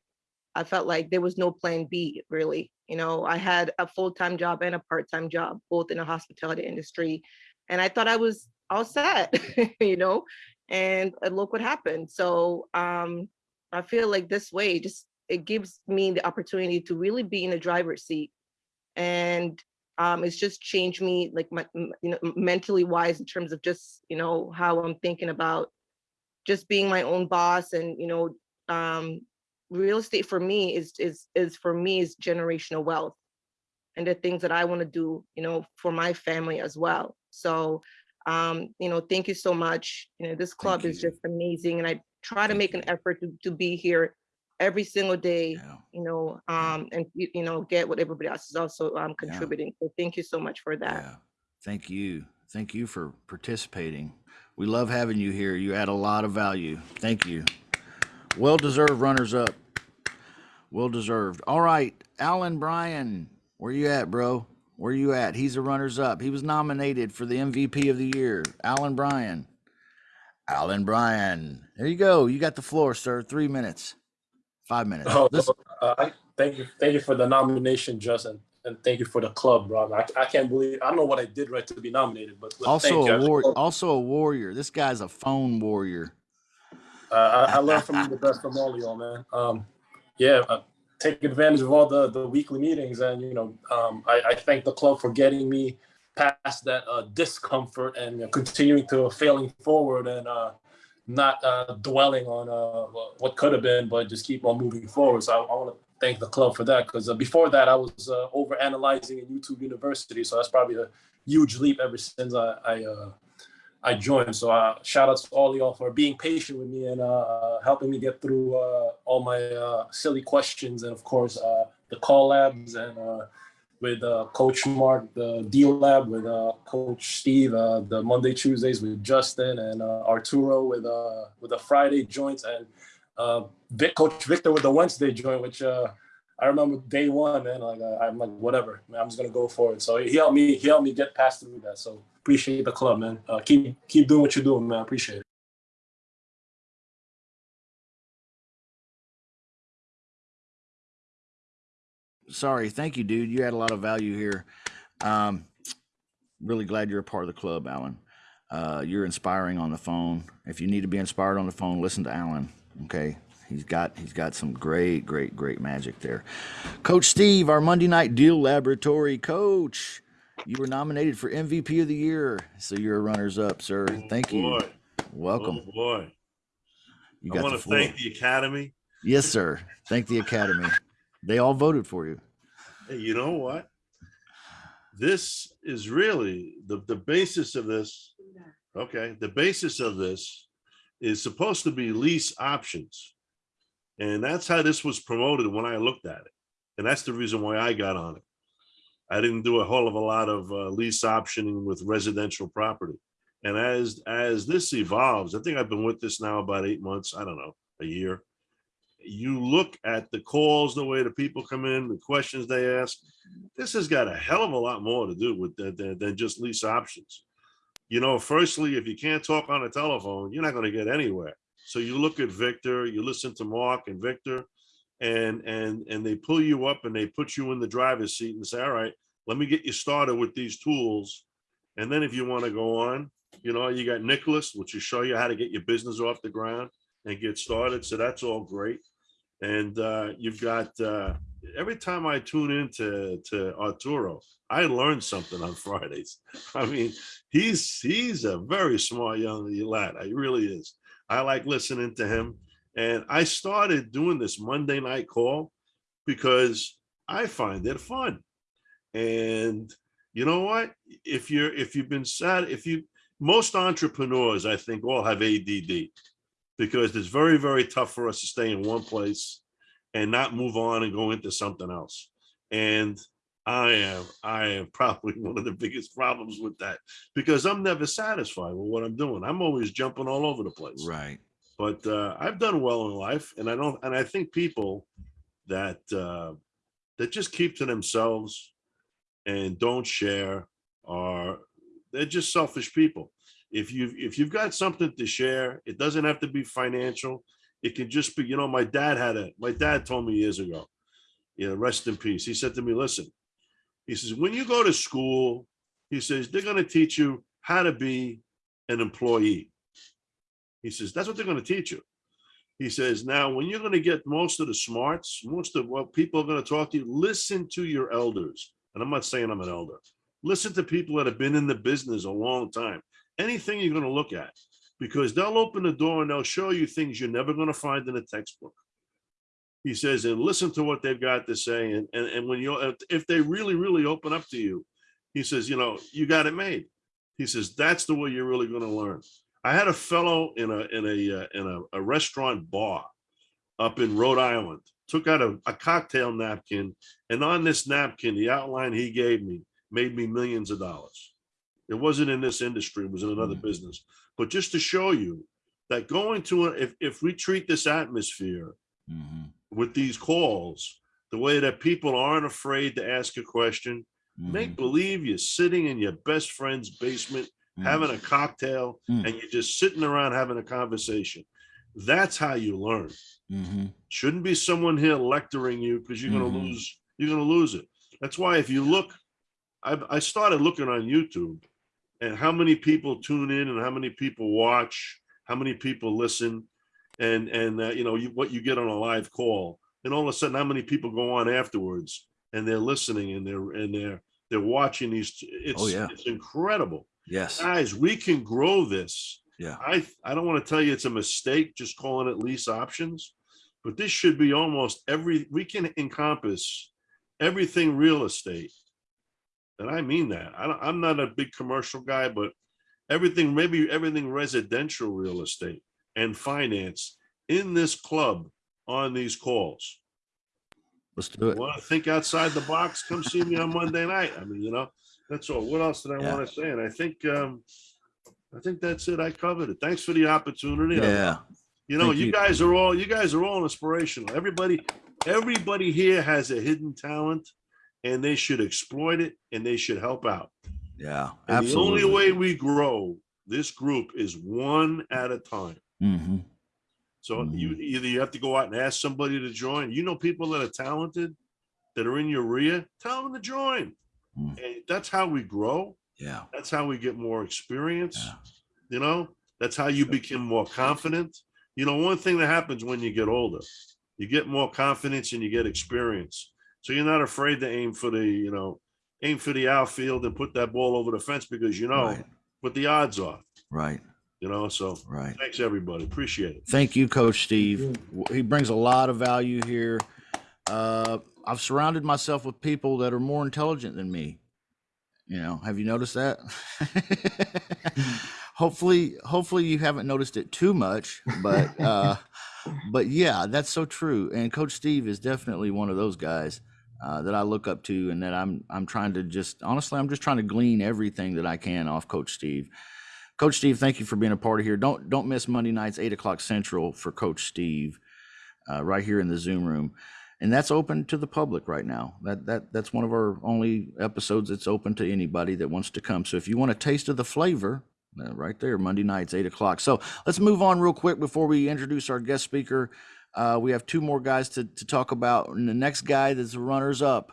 I felt like there was no plan B, really. You know, I had a full-time job and a part-time job, both in the hospitality industry. And I thought I was all set, *laughs* you know, and uh, look what happened. So um, I feel like this way, just, it gives me the opportunity to really be in the driver's seat. And um, it's just changed me like my, you know, mentally wise in terms of just, you know, how I'm thinking about just being my own boss and, you know, um, real estate for me is, is, is for me is generational wealth and the things that I want to do, you know, for my family as well. So, um, you know, thank you so much. You know, this club is just amazing and I try to make an effort to, to be here every single day Yeah. you know, um, and you, know, get what everybody else is also um Yeah. contributing. So thank you so much for that. Yeah. Thank you. Thank you for participating. We love having you here. You add a lot of value. Thank you. Well deserved runners up. Well deserved. All right, Alan Bryan, where you at, bro? Where you at? He's a runners up. He was nominated for the MVP of the year. Alan Bryan. Alan Bryan. There you go. You got the floor, sir. Three minutes. Five minutes. Oh, uh, I thank you, thank you for the nomination, Justin, and thank you for the club, Rob. I, I can't believe I don't know what I did right to be nominated, but but also thank you. a war, also a warrior. This guy's a phone warrior. Uh, I, I learned from the best from all y'all, man. Um, yeah, uh, take advantage of all the the weekly meetings, and you know, um, I, I thank the club for getting me past that uh, discomfort and you know, continuing to failing forward and uh, not uh, dwelling on uh, what could have been, but just keep on moving forward. So I, I want to thank the club for that because uh, before that I was uh, over analyzing in YouTube University, so that's probably a huge leap ever since I I, uh, I joined. So uh, shout out to all y'all for being patient with me and uh, helping me get through uh, all my uh, silly questions and of course uh, the call labs and uh, with uh, Coach Mark, the deal lab with uh, Coach Steve, uh, the Monday Tuesdays with Justin and uh, Arturo with uh, with the Friday joints and uh, Vic, Coach Victor with the Wednesday joint, which uh, I remember day one, man. Like uh, I'm like whatever, man, I'm just gonna go for it. So he helped me, he helped me get past through that. So appreciate the club, man. Uh, keep keep doing what you're doing, man. Appreciate it. Sorry. Thank you, dude. You add a lot of value here. Um, really glad you're a part of the club, Alan. Uh, you're inspiring on the phone. If you need to be inspired on the phone, listen to Alan. Okay. He's got he's got some great, great, great magic there. Coach Steve, our Monday night deal laboratory coach. You were nominated for MVP of the year. So you're a runners up, sir. Oh, thank you. Boy, Welcome. oh boy. You I want to thank the Academy. Yes, sir. Thank the Academy. They all voted for you. Hey, you know what? This is really the, the basis of this. Okay, the basis of this is supposed to be lease options. And that's how this was promoted when I looked at it. And that's the reason why I got on it. I didn't do a whole of a lot of uh, lease optioning with residential property. And as as this evolves, I think I've been with this now about eight months, I don't know, a year. You look at the calls, the way the people come in, the questions they ask. This has got a hell of a lot more to do with than, than, than just lease options. you know, firstly, if you can't talk on a telephone, you're not going to get anywhere. So you look at Victor, you listen to Mark and Victor, and and and they pull you up and they put you in the driver's seat and say, all right, let me get you started with these tools. And then if you want to go on, you know, you got Nicholas, which will show you how to get your business off the ground and get started. So that's all great. And uh, you've got uh, every time I tune into to Arturo, I learn something on *laughs* Fridays. I mean, he's he's a very smart young lad. He really is. I like listening to him. And I started doing this Monday night call because I find it fun. And you know what? If you're if you've been sad, if you most entrepreneurs, I think, all have ADD because it's very, very tough for us to stay in one place and not move on and go into something else. And I am, I am probably one of the biggest problems with that because I'm never satisfied with what I'm doing. I'm always jumping all over the place. Right. But uh, I've done well in life, and I don't, and I think people that uh, that just keep to themselves and don't share are they're just selfish people. If you if you've got something to share, it doesn't have to be financial. It can just be, you know, my dad had a my dad told me years ago, you know, rest in peace. He said to me, listen, he says, when you go to school, he says, they're going to teach you how to be an employee. He says, that's what they're going to teach you. He says, now, when you're going to get most of the smarts, most of what people are going to talk to you, listen to your elders. And I'm not saying I'm an elder. Listen to people that have been in the business a long time. Anything you're going to look at, because they'll open the door and they'll show you things you're never going to find in a textbook. He says, and listen to what they've got to say. And, and, and when you, if they really, really open up to you, he says, you know, you got it made. He says, that's the way you're really going to learn. I had a fellow in a, in a, uh, in a, a restaurant bar up in Rhode Island, took out a, a cocktail napkin. And on this napkin, the outline he gave me made me millions of dollars. It wasn't in this industry, it was in another business. But just to show you that going to, a, if, if we treat this atmosphere Mhm. with these calls, the way that people aren't afraid to ask a question, make Mhm. believe you're sitting in your best friend's basement, Mhm. having a cocktail, Mm. and you're just sitting around having a conversation. That's how you learn. Mhm. Shouldn't be someone here lecturing you because you're gonna Mhm. lose, you're gonna lose it. That's why if you look, I, I started looking on YouTube and how many people tune in and how many people watch, how many people listen, and and uh, you know you, what you get on a live call, and all of a sudden how many people go on afterwards and they're listening and they're and they're they're watching these. It's Oh, yeah. it's incredible, Yes. guys. We can grow this. Yeah. I I don't want to tell you it's a mistake just calling it lease options, but this should be almost every we can encompass everything real estate. And I mean that. I don't, I'm not a big commercial guy, but everything, maybe everything residential real estate and finance in this club on these calls. Let's do it. Want to think outside the box? Come see me on Monday night. I mean, you know, that's all. What else did I Yeah. want to say? And I think, um, I think that's it. I covered it. Thanks for the opportunity. I- Yeah. you know, you you. guys are all, you guys are all inspirational. Everybody, everybody here has a hidden talent and they should exploit it and they should help out. Yeah. And the only way we grow this group is one at a time. hmm So you either you have to go out and ask somebody to join. You know, people that are talented that are in your rear, tell them to join. Mm. And that's how we grow. Yeah. That's how we get more experience. Yeah. You know, that's how you become more confident. You know, one thing that happens when you get older, you get more confidence and you get experience. So you're not afraid to aim for the, you know, aim for the outfield and put that ball over the fence because you know Right. what the odds are, Right. you know. So Right. thanks everybody. Appreciate it. Thank you, Coach Steve. He brings a lot of value here. Uh, I've surrounded myself with people that are more intelligent than me. You know, have you noticed that? *laughs* hopefully, hopefully you haven't noticed it too much, but *laughs* uh, but yeah, that's so true. And Coach Steve is definitely one of those guys uh, that I look up to, and that I'm I'm trying to just honestly, I'm just trying to glean everything that I can off Coach Steve. Coach Steve, thank you for being a part of here. Don't don't miss Monday nights, eight o'clock central for Coach Steve, uh, right here in the Zoom room, and that's open to the public right now. That that that's one of our only episodes that's open to anybody that wants to come. So if you want a taste of the flavor Uh, right there, Monday nights, eight o'clock. So let's move on real quick before we introduce our guest speaker. Uh, we have two more guys to, to talk about. And the next guy that's runners up,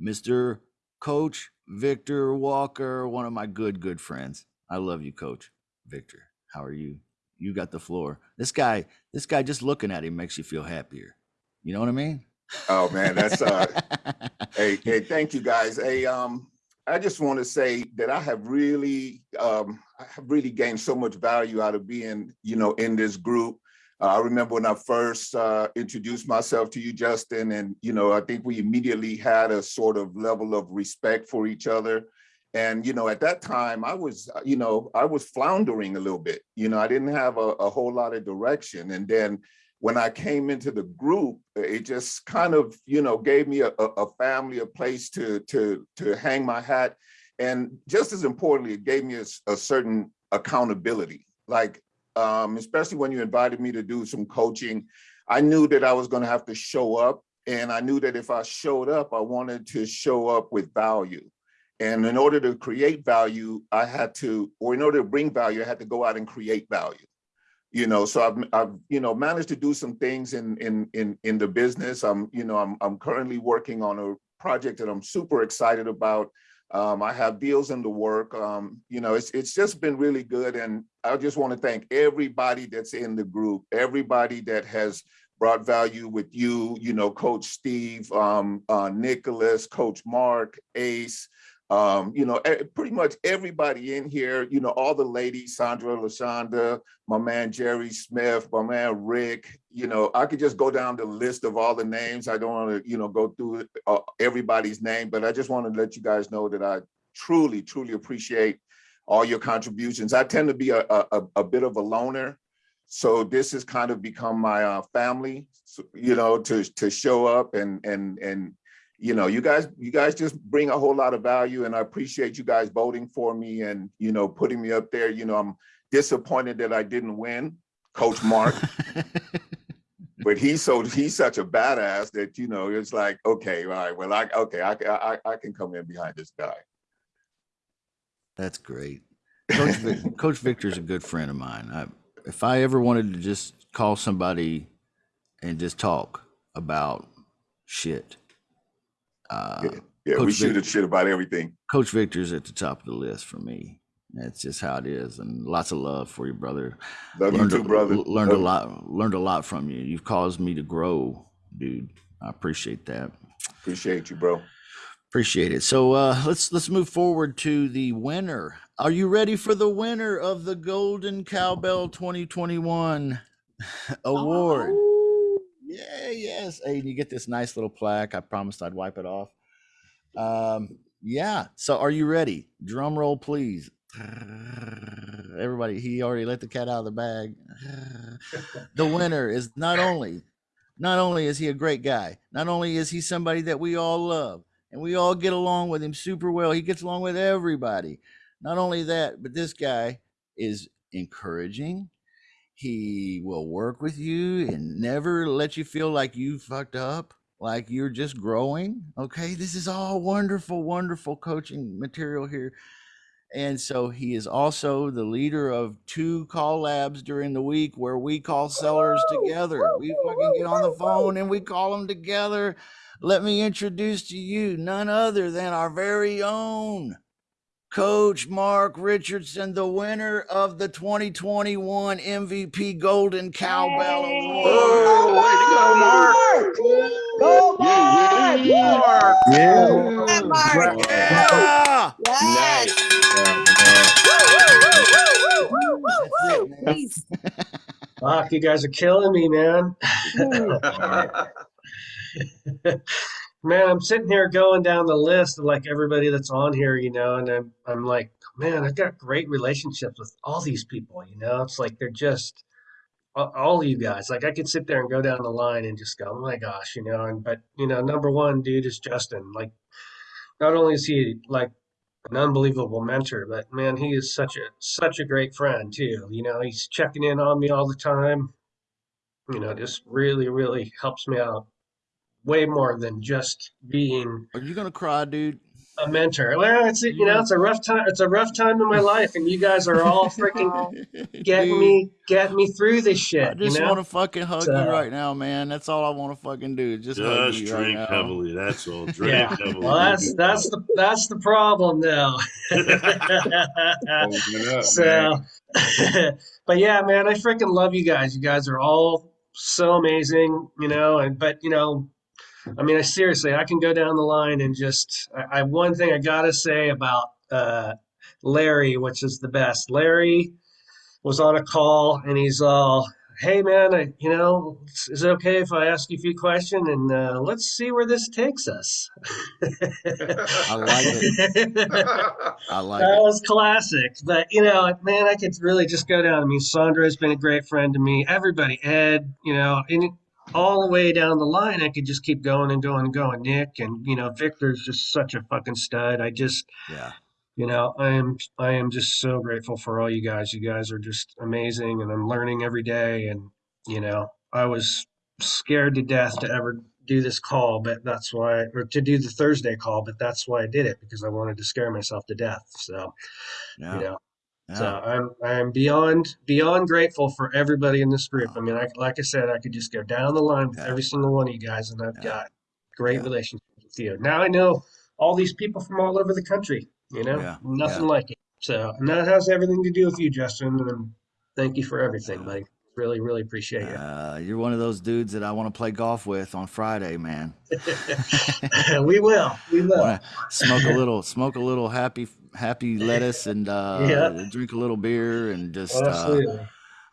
Mr. Coach Victor Walker, one of my good, good friends. I love you, Coach Victor. How are you? You got the floor. This guy, this guy, just looking at him makes you feel happier. You know what I mean? Oh, man, that's, uh, *laughs* hey, hey, thank you guys. Hey, um, I just want to say that I have really, um, I have really gained so much value out of being, you know, in this group. Uh, I remember when I first uh, introduced myself to you, Justin, and, you know, I think we immediately had a sort of level of respect for each other. And, you know, at that time I was, uh, you know, I was floundering a little bit, you know, I didn't have a, a whole lot of direction. And then when I came into the group, it just kind of, you know, gave me a, a a family, a place to, to, to hang my hat. And just as importantly, it gave me a certain accountability. Like, um, especially when you invited me to do some coaching, I knew that I was gonna have to show up. And I knew that if I showed up, I wanted to show up with value. And in order to create value, I had to, or in order to bring value, I had to go out and create value you know so i've i've you know managed to do some things in in in in the business. I'm you know i'm i'm currently working on a project that i'm super excited about. Um i have deals in the work. Um you know it's it's just been really good and i just want to thank everybody that's in the group everybody that has brought value with you you know coach steve um uh nicholas coach mark ace um, you know, pretty much everybody in here, you know, all the ladies, Sandra, Lashonda, my man Jerry Smith, my man Rick, you know, I could just go down the list of all the names. I don't want to, you know, go through uh, everybody's name, but I just want to let you guys know that I truly, truly appreciate all your contributions. I tend to be a, a, a- a bit of a loner. So this has kind of become my uh, family, you know, to, to show up and, and, and, you know, you guys, you guys just bring a whole lot of value and I appreciate you guys voting for me and, you know, putting me up there. You know, I'm disappointed that I didn't win, Coach Mark, *laughs* but he's so, he's such a badass that, you know, it's like, okay, all right, well, I, okay, I, I, I can come in behind this guy. That's great. Coach, Vic, *laughs* Coach Victor's a good friend of mine. I, if I ever wanted to just call somebody and just talk about shit, uh, Yeah, Yeah, we Coach shoot Vic- shit about everything. Coach Victor's at the top of the list for me. That's just how it is, and lots of love for you, brother. Love you learned too, a, brother. Learned a Love you. lot. Learned a lot from you. You've caused me to grow, dude. I appreciate that. Appreciate you, bro. Appreciate it. So uh, let's let's move forward to the winner. Are you ready for the winner of the Golden Cowbell 2021 award? Oh, Yeah, yes. Hey, you get this nice little plaque. I promised I'd wipe it off. Um, yeah. So are you ready? Drum roll, please. *laughs* Everybody, he already let the cat out of the bag. *laughs* the winner is not only not only is he a great guy, not only is he somebody that we all love and we all get along with him super well. He gets along with everybody. Not only that, but this guy is encouraging. He will work with you and never let you feel like you fucked up, like you're just growing. Okay. This is all wonderful, wonderful coaching material here. And so he is also the leader of two call labs during the week where we call sellers together. We fucking get on the phone and we call them together. Let me introduce to you none other than our very own Coach Mark Richardson, the winner of the 2021 MVP Golden Cowbell Award. Oh, way to go, Mark. Go, Yeah, Mark! yeah. Mark! Yeah, Mark. Yeah! Yes. That's it, man. Please. Fuck, you guys are killing me, man. *laughs* *laughs* *laughs* man, I'm sitting here going down the list of like everybody that's on here, you know, and I'm I'm like, man, I've got great relationships with all these people, you know. It's like they're just all, you guys. Like I could sit there and go down the line and just go, oh my gosh, you know. And but you know, number one dude is Justin. Like, not only is he like an unbelievable mentor, but man, he is such a such a great friend too. You know, he's checking in on me all the time. You know, just really, really helps me out way more than just being Are you gonna cry, dude? a mentor. Well, it's you know, it's a rough time. It's a rough time in my life, and you guys are all freaking *laughs* getting Dude, me getting me through this shit. I just you know? want to fucking hug So- you right now, man. That's all I want to fucking do. Just, hug Just you right drink now. heavily. That's all. *laughs* Drink Yeah. heavily. Well, that's that's the that's the problem now. *laughs* so, but yeah, man, I freaking love you guys. You guys are all so amazing, you know. And but you know, I mean, I seriously, I can go down the line and just I, I one thing I gotta say about uh, Larry, which is the best. Larry was on a call and he's all, "Hey, man, I, you know, is it okay if I ask you a few questions and uh, let's see where this takes us." *laughs* I like it. I like that it. was classic. But you know, man, I could really just go down. I mean, Sandra has been a great friend to me. Everybody, Ed, you know, and all the way down the line, I could just keep going and going and going. Nick and you know, Victor's just such a fucking stud. I just, Yeah. you know, I am I am just so grateful for all you guys. You guys are just amazing, and I'm learning every day. And you know, I was scared to death to ever do this call, but that's why, or to do the Thursday call, but that's why I did it because I wanted to scare myself to death. So, Yeah. you know, yeah. so I'm I'm beyond beyond grateful for everybody in this group. I mean, I, like I said, I could just go down the line with Yeah. every single one of you guys, and I've Yeah. got great relationships with you. Now I know all these people from all over the country. You know, nothing like it. So, and that has everything to do with you, Justin. And thank you for everything, buddy. Really, really appreciate you. Uh, you're one of those dudes that I want to play golf with on Friday, man. *laughs* we will. We will. Wanna smoke a little, smoke a little happy, happy *laughs* lettuce, and uh, Yeah. drink a little beer, and just. Uh,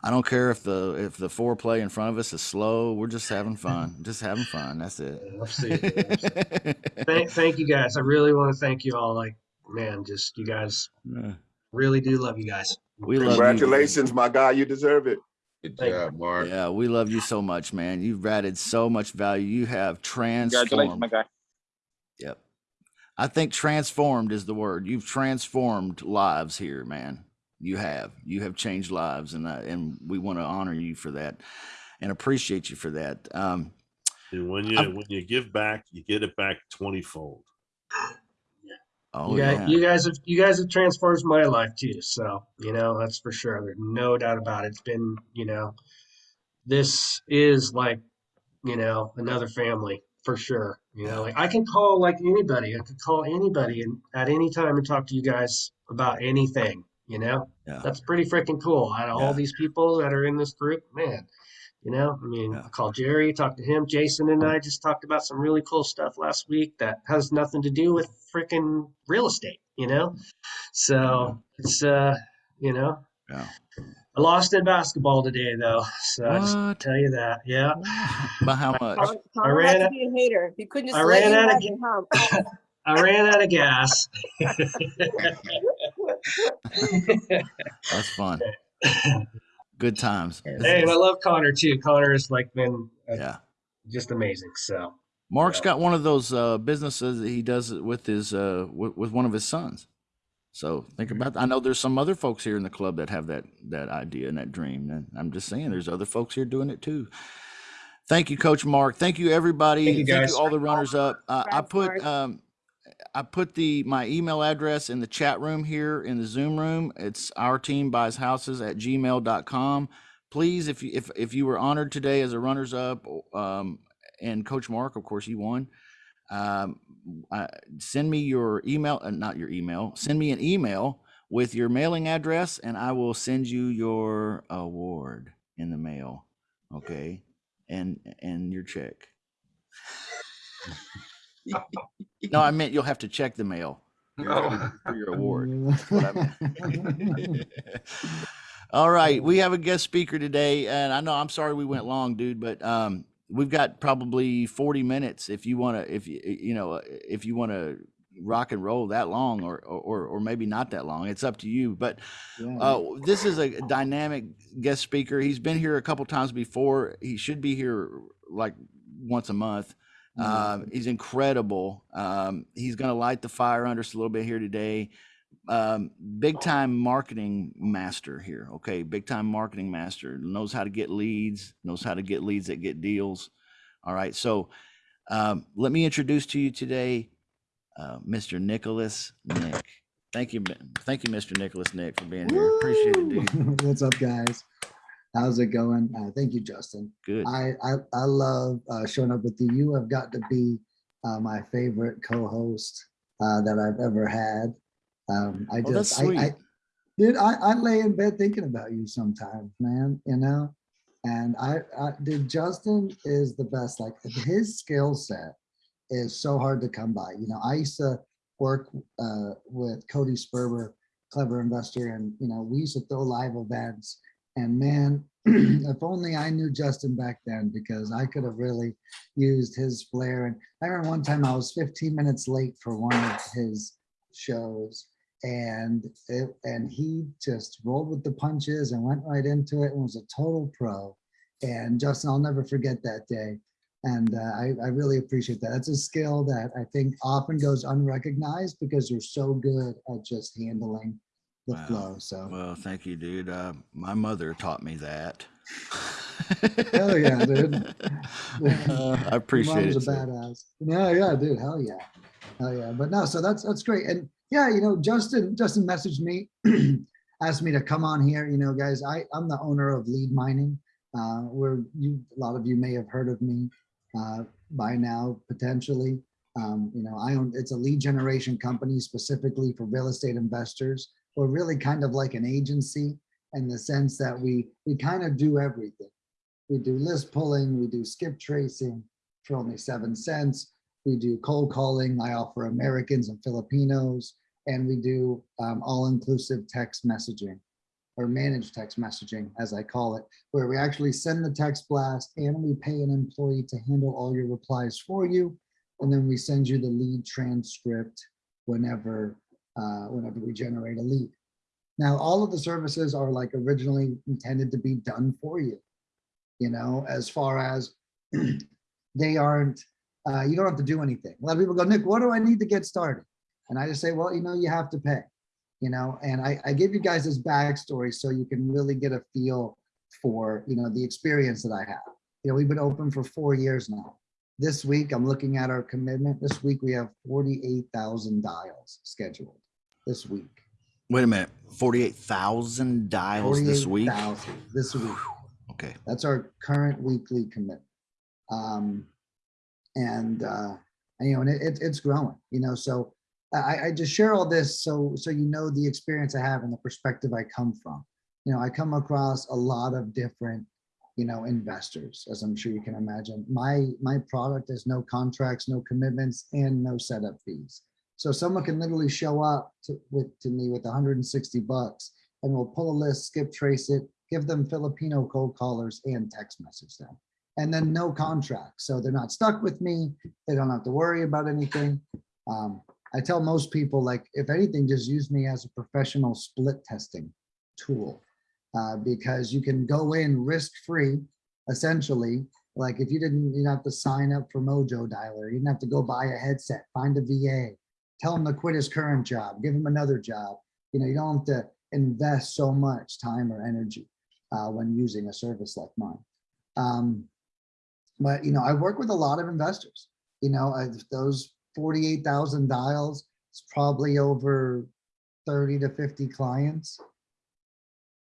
I don't care if the if the foreplay in front of us is slow. We're just having *laughs* fun. Just having fun. That's it. Absolutely. *laughs* thank, thank you guys. I really want to thank you all. Like, man, just you guys Yeah. really do love you guys. we love you. Congratulations, my guy. You deserve it. Good Thank job, Mark. Yeah, we love you so much, man. You've added so much value. You have Congratulations, transformed. my guy. Yep. I think transformed is the word. You've transformed lives here, man. You have. You have changed lives, and I, and we want to honor you for that, and appreciate you for that. Um, And when you I'm- when you give back, you get it back twenty fold. oh you, guys, yeah, you guys have you guys have transformed my life too. So you know that's for sure. There's no doubt about it. It's been you know, this is like you know another family for sure. You know, like I can call like anybody. I could call anybody and at any time and talk to you guys about anything. You know, yeah, that's pretty freaking cool. Out of Yeah. all these people that are in this group, man. You know, I mean, Yeah. I called Jerry, talked to him. Jason and I just talked about some really cool stuff last week that has nothing to do with freaking real estate, you know? So it's, uh, you know, yeah. I lost in basketball today, though. So I just What? tell you that. Yeah. By how much? Connor, Connor ran had to out- be a hater. He couldn't just I ran out of have ga- it, huh? *laughs* I ran out of gas. That's fun. Good times. hey, and I love Connor too. Connor has like been uh, Yeah. just amazing. So Mark's Yeah. got one of those uh, businesses that he does with his uh, with, with one of his sons. So think about. I know there's some other folks here in the club that have that that idea and that dream, and I'm just saying there's other folks here doing it too. Thank you, Coach Mark. Thank you, everybody. Thank you, guys. all the runners up. Uh, I put um, I put the my email address in the chat room here in the Zoom room. It's our team buys houses at gmail.com. Please, if you if if you were honored today as a runners up, um, and Coach Mark, of course, he won. Um, uh, send me your email, uh, not your email. Send me an email with your mailing address, and I will send you your award in the mail. Okay, and and your check. no, I meant you'll have to check the mail Oh. for your award. That's what I meant. *laughs* All right, we have a guest speaker today, and I know I'm sorry we went long, dude, but um, we've got probably 40 minutes if you want to, if you you know, if you want to rock and roll that long, or or or maybe not that long. It's up to you. But uh, this is a dynamic guest speaker. He's been here a couple times before. He should be here like once a month. Um, he's incredible. Um, he's going to light the fire under us a little bit here today. Um, big time marketing master here. Okay, big time marketing master knows how to get leads, knows how to get leads that get deals. All right, so um, let me introduce to you today uh, Mr. Nicholas Nick. Thank you, thank you, Mr. Nicholas Nick, for being here. Appreciate it, dude. *laughs* What's up, guys? How's it going? Uh, thank you, Justin. Good. I I, I love uh, showing up with you. You have got to be uh, my favorite co-host uh, that I've ever had. Um, I Oh, just, I, I, dude, I, I lay in bed thinking about you sometimes, man. You know, and I, I, dude, Justin is the best. Like his skill set is so hard to come by. You know, I used to work uh, with Cody Sperber, clever investor, and you know, we used to throw live events. And man, *clears throat* if only I knew Justin back then, because I could have really used his flair. And I remember one time I was 15 minutes late for one of his shows, and it, and he just rolled with the punches and went right into it and was a total pro. And Justin, I'll never forget that day. And uh, I, I really appreciate that. That's a skill that I think often goes unrecognized because you're so good at just handling the Wow. flow. So Well, thank you, dude. Uh, my mother taught me that. Hell yeah, dude. Uh, *laughs* *laughs* I appreciate mom's it. a badass. No, yeah, dude. Hell yeah. Hell yeah. But no, so that's that's great. And yeah, you know, Justin, Justin messaged me, *clears throat* asked me to come on here. You know, guys, I, I'm the owner of Lead Mining. Uh, where you a lot of you may have heard of me uh, by now, potentially. Um, you know, I own it's a lead generation company specifically for real estate investors. We're really kind of like an agency in the sense that we we kind of do everything. We do list pulling, we do skip tracing for only seven cents. We do cold calling. I offer Americans and Filipinos, and we do um, all-inclusive text messaging or managed text messaging, as I call it, where we actually send the text blast and we pay an employee to handle all your replies for you. And then we send you the lead transcript whenever, uh, whenever we generate a lead. Now, all of the services are like originally intended to be done for you you know, as far as *clears throat* they aren't, uh, you don't have to do anything. A lot of people go, Nick, what do I need to get started? And I just say, well, you know, you have to pay, you know, and I, I give you guys this backstory so you can really get a feel for, you know, the experience that I have. You know, we've been open for four years now. This week, I'm looking at our commitment. This week, we have 48,000 dials scheduled this week. Wait a minute. 48,000 dials this week? 48,000 This week. Okay. That's our current weekly commitment. Um, and, uh, and, you know, and it, it, it's growing, you know, so I, I just share all this so, so you know the experience I have and the perspective I come from. You know, I come across a lot of different, you know, investors, as I'm sure you can imagine. My, my product is no contracts, no commitments, and no setup fees. So someone can literally show up to, with, to me with 160 bucks and we'll pull a list, skip trace it, give them Filipino cold callers and text message them. And then no contract. So they're not stuck with me. They don't have to worry about anything. Um, I tell most people, like, if anything, just use me as a professional split testing tool uh, because you can go in risk free, essentially. Like, if you didn't, you don't have to sign up for Mojo Dialer, you didn't have to go buy a headset, find a VA, tell him to quit his current job, give him another job. You know, you don't have to invest so much time or energy uh, when using a service like mine. Um, but you know, I work with a lot of investors. You know, I, those 48,000 dials, it's probably over 30 to 50 clients.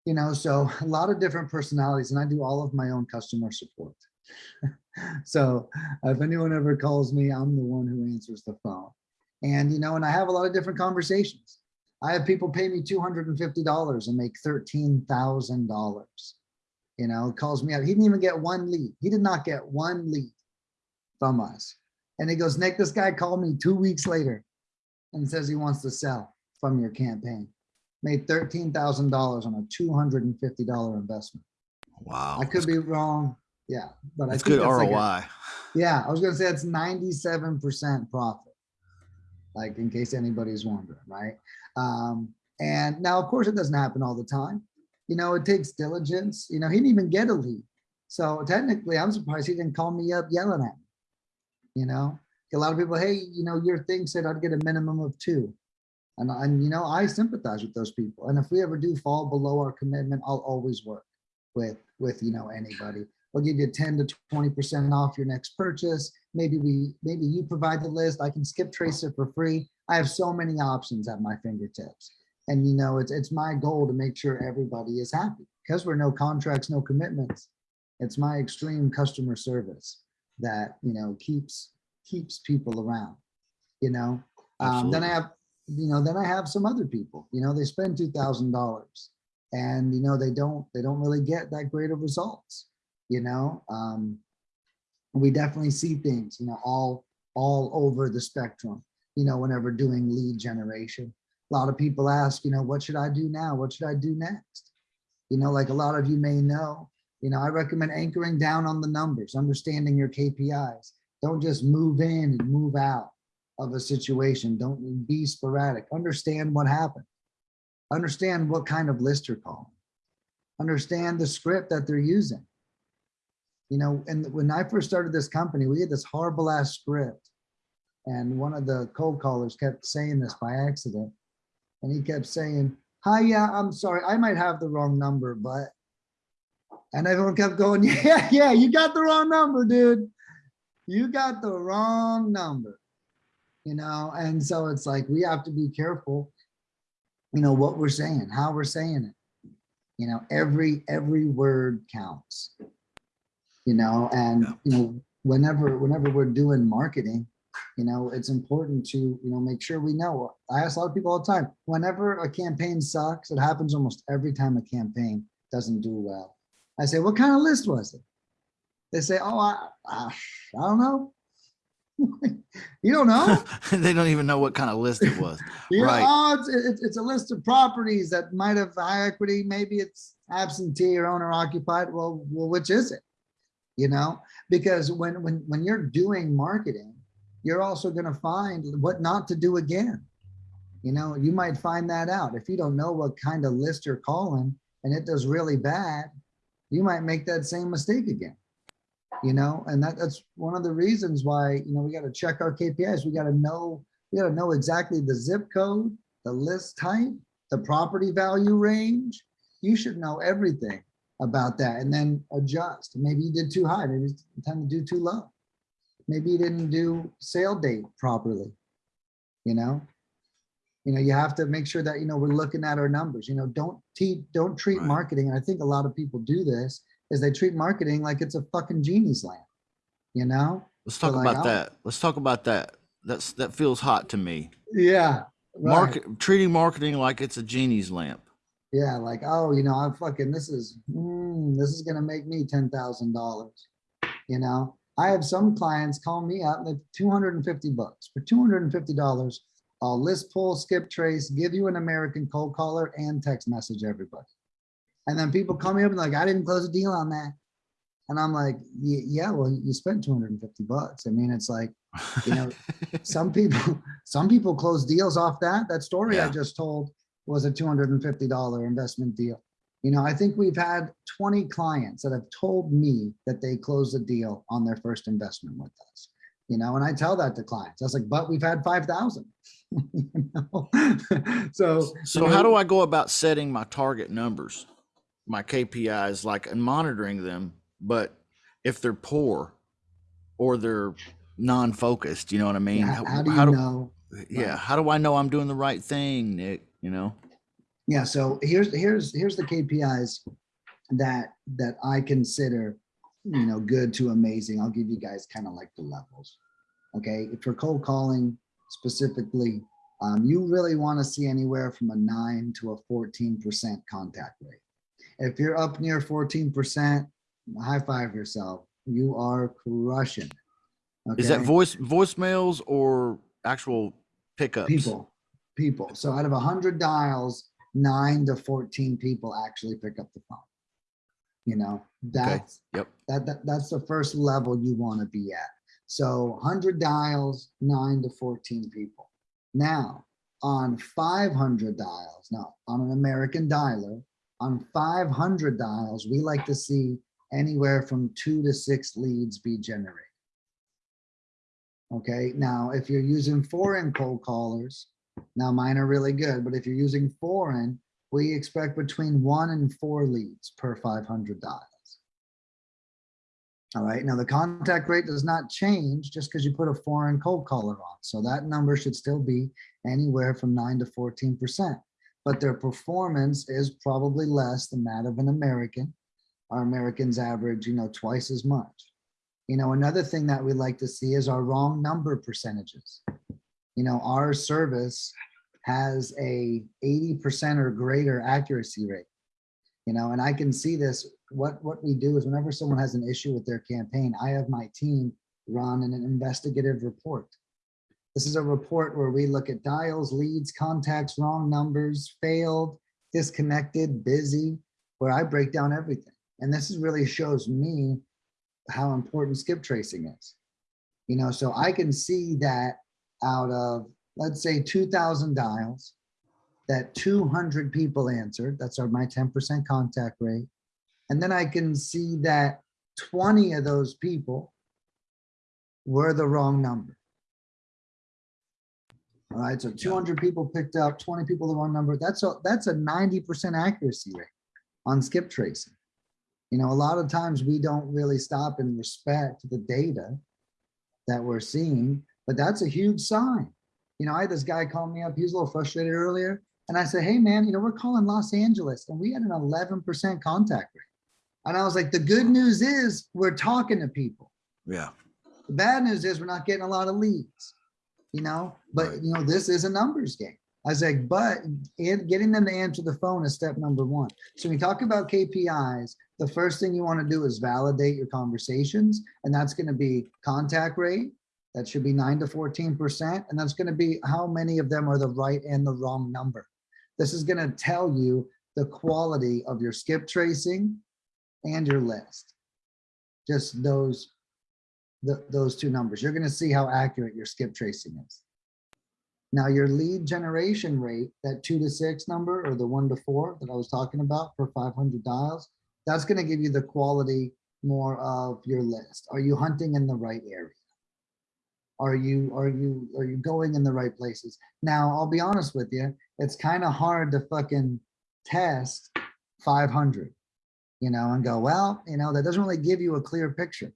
You know, so *laughs* a lot of different personalities, and I do all of my own customer support. *laughs* so if anyone ever calls me, I'm the one who answers the phone. And you know, and I have a lot of different conversations. I have people pay me $250 and make $13,000. You know, calls me up. He didn't even get one lead. He did not get one lead from us. And he goes, Nick, this guy called me two weeks later and says he wants to sell from your campaign. Made $13,000 on a $250 investment. Wow. I could be wrong. Yeah, but That's I think good like a- ROI. yeah, I was gonna say it's ninety-seven percent profit. Like in case anybody's wondering, right? Um, and now, of course, it doesn't happen all the time. You know, it takes diligence. You know, he didn't even get a lead. So technically, I'm surprised he didn't call me up yelling at me. You know, a lot of people, hey, you know, your thing said I'd get a minimum of two. And, and you know, I sympathize with those people. And if we ever do fall below our commitment, I'll always work with with you know anybody we'll give you ten to twenty percent off your next purchase. Maybe we, maybe you provide the list, I can skip trace it for free. I have so many options at my fingertips. And you know, it's, it's my goal to make sure everybody is happy, because we're no contracts, no commitments. It's my extreme customer service that, you know, keeps, keeps people around, you know? Um, then I have, you know, then I have some other people, you know, they spend two thousand dollars. And, you know, they don't, they don't really get that great of results, you know? Um, we definitely see things, you know, all, all over the spectrum, you know, whenever doing lead generation. A lot of people ask, you know, what should I do now? What should I do next? You know, like a lot of you may know, you know, I recommend anchoring down on the numbers, understanding your KPIs. Don't just move in and move out of a situation. Don't be sporadic. Understand what happened. Understand what kind of list you're calling. Understand the script that they're using. You know, and when I first started this company, we had this horrible ass script. And one of the cold callers kept saying this by accident. And he kept saying, hi, yeah, I'm sorry, I might have the wrong number, but. And everyone kept going, *laughs* yeah, yeah, you got the wrong number, dude. You got the wrong number. You know, and so it's like, we have to be careful, you know, what we're saying, how we're saying it. You know, every, every word counts. You know, and, you know, whenever, whenever we're doing marketing, you know, it's important to, you know, make sure we know. I ask a lot of people all the time, whenever a campaign sucks, it happens almost every time a campaign doesn't do well. I say, what kind of list was it? They say, oh, I, I, I don't know. *laughs* You don't know? *laughs* They don't even know what kind of list it was. *laughs* You know, Right. oh, it's, it's, it's a list of properties that might have high equity, maybe it's absentee or owner occupied. Well, well, which is it? You know, because when, when, when you're doing marketing, you're also gonna find what not to do again. You know, you might find that out. If you don't know what kind of list you're calling and it does really bad, you might make that same mistake again. You know, and that, that's one of the reasons why, you know, we gotta check our KPIs. We gotta know, we gotta know exactly the zip code, the list type, the property value range. You should know everything about that and then adjust. Maybe you did too high, maybe it's time to do too low. Maybe you didn't do sale date properly, you know? You know, you have to make sure that, you know, we're looking at our numbers, you know, don't te, don't treat Right. marketing, and I think a lot of people do this, is they treat marketing like it's a fucking genie's lamp, you know? Let's talk about I'll- that. Let's talk about that. That's, that feels hot to me. Yeah. right. Market, treating marketing like it's a genie's lamp. Yeah, like, oh, you know, I'm fucking, this is, mm, this is gonna make me ten thousand dollars. You know, I have some clients call me up, like two hundred and fifty bucks. For two hundred and fifty dollars, I'll list pull, skip trace, give you an American cold caller and text message everybody. And then people call me up and like, I didn't close a deal on that. And I'm like, yeah, well, you spent two hundred and fifty bucks. I mean, it's like, you know, *laughs* some people, some people close deals off that. That story I just told was a two hundred and fifty dollar investment deal. You know, I think we've had twenty clients that have told me that they closed a deal on their first investment with us. You know, and I tell that to clients. I was like, but we've had five thousand. *laughs* *laughs* So. So how do I go about setting my target numbers, my KPIs, like and monitoring them? But if they're poor or they're non-focused, you know what I mean? How how do you know? Yeah, how do I know I'm doing the right thing, Nick? You know? Yeah, so here's, here's, here's the KPIs that, that I consider, you know, good to amazing. I'll give you guys kind of like the levels. Okay, if you're cold calling specifically, um, you really want to see anywhere from a nine to a fourteen percent contact rate. If you're up near fourteen percent, high five yourself. You are crushing. Is that okay? voice voicemails or actual pickups? people people so out of 100 dials 9 to 14 people actually pick up the phone you know that's Yep. that, that that's the first level you want to be at. So 100 dials 9 to 14 people. Now on 500 dials now on an american dialer. On 500 dials we like to see anywhere from two to six leads be generated. Okay, now if you're using foreign cold callers, now mine are really good, but if you're using foreign, we expect between one and four leads per 500 dials. All right, now the contact rate does not change just because you put a foreign cold caller on. So that number should still be anywhere from nine to 14%. But their performance is probably less than that of an American. Our Americans average, you know, twice as much. You know, another thing that we like to see is our wrong number percentages. You know, our service has a 80% or greater accuracy rate. You know, and I can see this, what, what we do is whenever someone has an issue with their campaign, I have my team run an investigative report. This is a report where we look at dials, leads, contacts, wrong numbers, failed, disconnected, busy, where I break down everything. And this is really shows me how important skip tracing is. You know, so I can see that out of, let's say, 2000 dials, that 200 people answered. That's our my 10% contact rate. And then I can see that 20 of those people were the wrong number. All right, so 200 people picked up, 20 people the wrong number. That's a that's a 90% accuracy rate on skip tracing. You know, a lot of times we don't really stop and respect the data that we're seeing, but that's a huge sign. You know, I had this guy call me up, he was a little frustrated earlier. And I said, hey man, you know, we're calling Los Angeles and we had an 11% contact rate. And I was like, the good news is we're talking to people. Yeah. The bad news is we're not getting a lot of leads, you know, but Right. you know, this is a numbers game. I was like, but in getting them to answer the phone is step number one. So when we talk about KPIs, the first thing you want to do is validate your conversations. And that's going to be contact rate. That should be nine to 14%. And that's going to be how many of them are the right and the wrong number. This is going to tell you the quality of your skip tracing and your list. Just those, the, those two numbers. You're going to see how accurate your skip tracing is. Now your lead generation rate, that two to six number or the one to four that I was talking about for 500 dials, that's going to give you the quality more of your list. Are you hunting in the right area? Are you, are you, are you going in the right places? Now, I'll be honest with you, it's kind of hard to fucking test 500, you know, and go, well, you know, that doesn't really give you a clear picture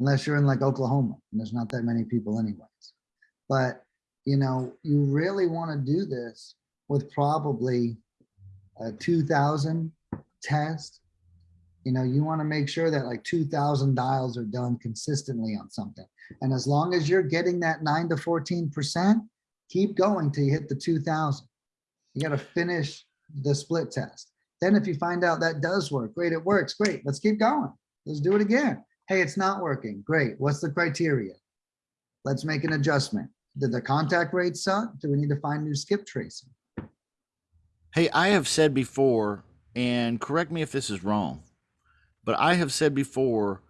unless you're in like Oklahoma and there's not that many people anyways. But, you know, you really want to do this with probably a 2000 test. You know, you want to make sure that like 2000 dials are done consistently on something. And as long as you're getting that nine to 14%, keep going till you hit the 2000. You got to finish the split test. Then if you find out that does work, great, it works, great, let's keep going. Let's do it again. Hey, it's not working, great. What's the criteria? Let's make an adjustment. Did the contact rate suck? Do we need to find new skip tracing? Hey, I have said before, and correct me if this is wrong, but I have said before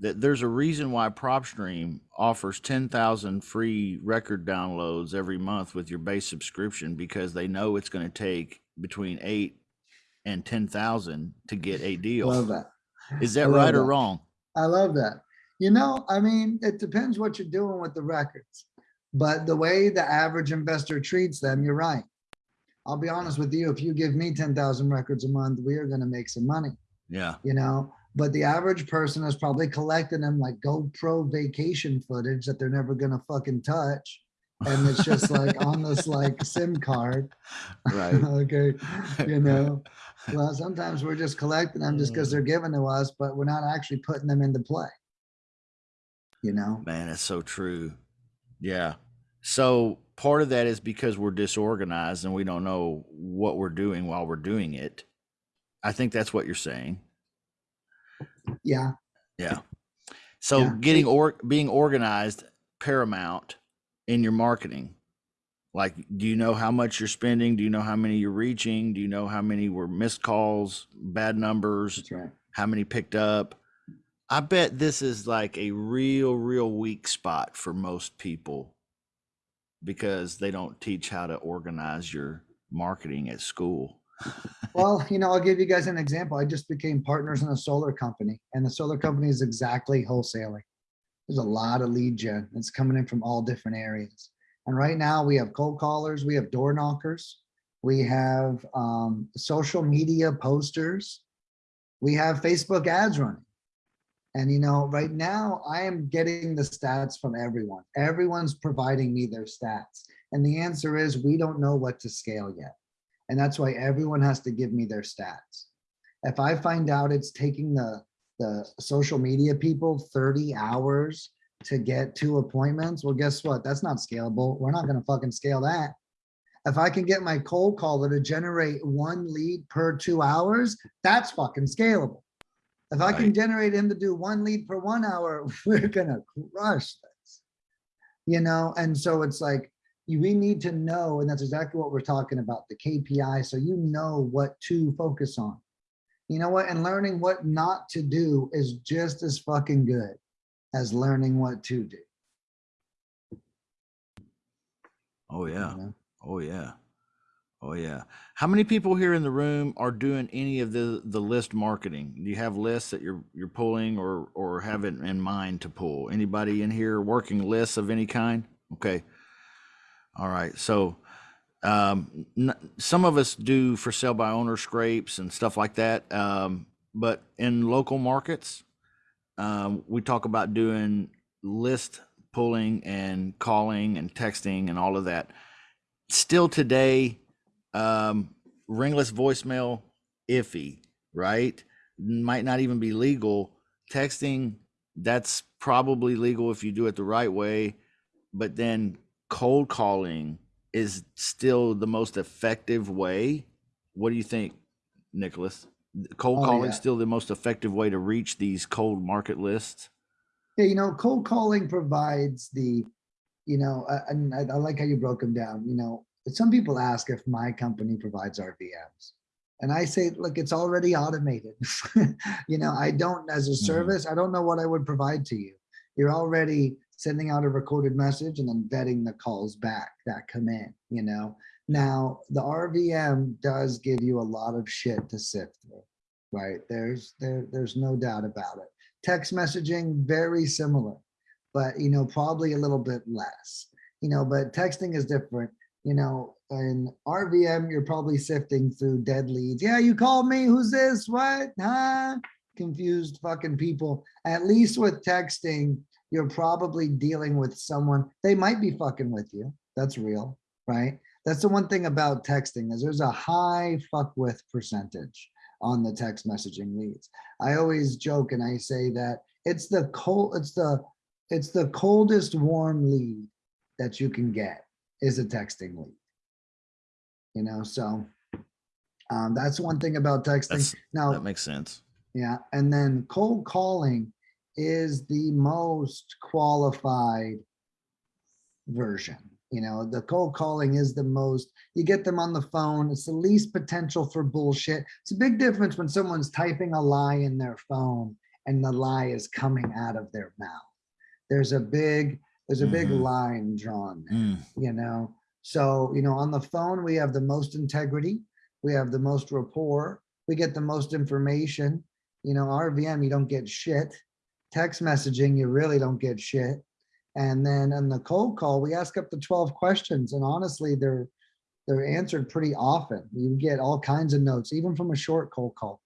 that there's a reason why PropStream offers 10,000 free record downloads every month with your base subscription because they know it's going to take between eight and 10,000 to get a deal. Love that. Is that right or wrong? I love that. You know, I mean, it depends what you're doing with the records, but the way the average investor treats them, you're right. I'll be honest with you, if you give me 10,000 records a month, we are going to make some money, Yeah. you know? But the average person is probably collecting them like GoPro vacation footage that they're never going to fucking touch. And it's just *laughs* like on this like SIM card. Right. *laughs* Okay, you know? *laughs* Well, sometimes we're just collecting them just because mm. they're given to us, but we're not actually putting them into play. You know? Man, that's so true. Yeah. So part of that is because we're disorganized and we don't know what we're doing while we're doing it. I think that's what you're saying. Yeah. Yeah. So Yeah. getting or being organized paramount in your marketing. Like, do you know how much you're spending? Do you know how many you're reaching? Do you know how many were missed calls, bad numbers, right. how many picked up? I bet this is like a real, real weak spot for most people because they don't teach how to organize your marketing at school. Well, you know, I'll give you guys an example. I just became partners in a solar company and the solar company is exactly wholesaling. There's a lot of lead gen that's coming in from all different areas. And right now we have cold callers, we have door knockers, we have um, social media posters, we have Facebook ads running. And you know, right now I am getting the stats from everyone. Everyone's providing me their stats. And the answer is we don't know what to scale yet. And that's why everyone has to give me their stats. If I find out it's taking the, the social media people 30 hours to get two appointments, well, guess what? That's not scalable. We're not gonna fucking scale that. If I can get my cold caller to generate one lead per two hours, that's fucking scalable. If I can generate him to do one lead per one hour, *laughs* we're gonna crush this. You know, and so it's like, you, we need to know, and that's exactly what we're talking about, the KPI, so you know what to focus on. You know what, and learning what not to do is just as fucking good as learning what to do. Oh, you yeah. know? Oh, yeah. Oh, yeah. How many people here in the room are doing any of the, the list marketing? Do you have lists that you're, you're pulling or, or have it in mind to pull? Anybody in here working lists of any kind? Okay. All right. So, um, some of us do for sale by owner scrapes and stuff like that. Um, but in local markets, um, we talk about doing list pulling and calling and texting and all of that. Still today, um, ringless voicemail iffy, right? Might not even be legal. Texting, that's probably legal if you do it the right way. But then cold calling is still the most effective way. What do you think, Nicholas? Cold Oh, calling yeah. still the most effective way to reach these cold market lists? Yeah, you know, cold calling provides the, you know, uh, and I, I like how you broke them down, you know, some people ask if my company provides RVMs. And I say, look, it's already automated. *laughs* You know, I don't, as a Mhm. service, I don't know what I would provide to you. You're already sending out a recorded message and then vetting the calls back that come in, you know? Now, the RVM does give you a lot of shit to sift through, right? There's, there, there's no doubt about it. Text messaging very similar but you know probably a little bit less you know but texting is different you know? In rvm you're probably sifting through dead leads. Yeah you called me who's this? What? Huh? Confused fucking people at least with texting you're probably dealing with someone they might be fucking with you that's real right that's the one thing about texting is there's a high fuck with percentage on the text messaging leads I always joke and I say that it's the cold, it's the, it's the coldest warm lead that you can get is a texting lead. You know, so um, that's one thing about texting. That's, Now, that makes sense. yeah, and then cold calling is the most qualified version. You know, the cold calling is the most, you get them on the phone, it's the least potential for bullshit. It's a big difference when someone's typing a lie in their phone and the lie is coming out of their mouth. There's a big, there's a big Mhm. line drawn there Mm, you know so you know on the phone we have the most integrity we have the most rapport we get the most information you know rvm you don't get shit text messaging you really don't get shit. And then on the cold call we ask up to 12 questions and honestly they're they're answered pretty often. You get all kinds of notes even from a short cold call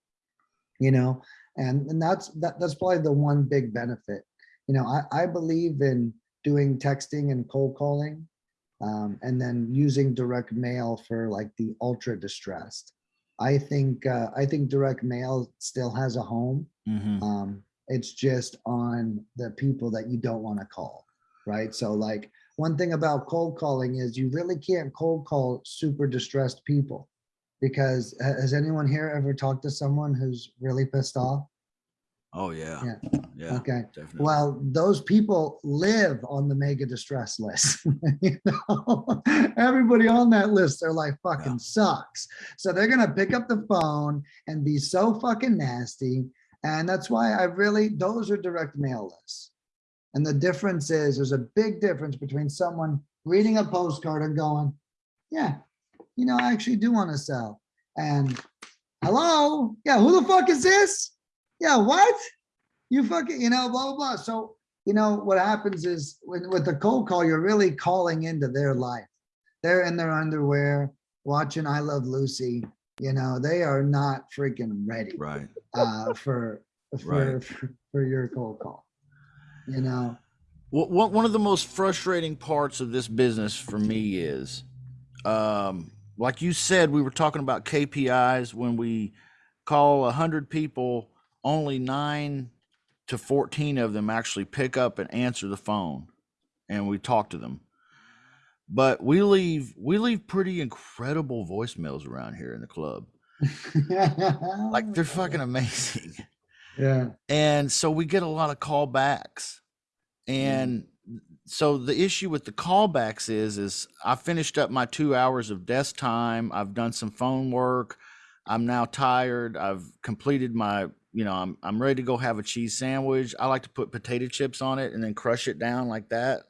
you know? And and that's that, that's probably the one big benefit. You know i i believe in doing texting and cold calling um, and then using direct mail for like the ultra distressed. I think uh, i think direct mail still has a home. Mhm. um, it's just on the people that you don't want to call right so like one thing about cold calling is you really can't cold call super distressed people because has anyone here ever talked to someone who's really pissed off Oh, yeah. Yeah. Yeah. okay Definitely. well, those people live on the mega distress list. *laughs* you know? Everybody on that list, their life fucking Yeah. sucks. So they're gonna pick up the phone and be so fucking nasty. And that's why I really, those are direct mail lists. And the difference is, there's a big difference between someone reading a postcard and going, yeah, you know, I actually do want to sell. And hello, yeah, who the fuck is this? Yeah, what? you fucking, you know, blah, blah, blah. So, you know, what happens is when, with the cold call, you're really calling into their life. They're in their underwear, watching I Love Lucy, you know, they are not freaking ready right. Uh, for, for, Right. for, for your cold call. You know, What, one of the most frustrating parts of this business for me is, um, like you said, we were talking about KPIs when we call a hundred people, only nine to fourteen of them actually pick up and answer the phone, and we talk to them. But we leave we leave pretty incredible voicemails around here in the club. Like they're *laughs* fucking amazing. yeah. And so we get a lot of callbacks. And so the issue with the callbacks is is I finished up my 2 hours of desk time. I've done some phone work. I'm now tired. I've completed my, you know, I'm I'm ready to go have a cheese sandwich. I like to put potato chips on it and then crush it down like that.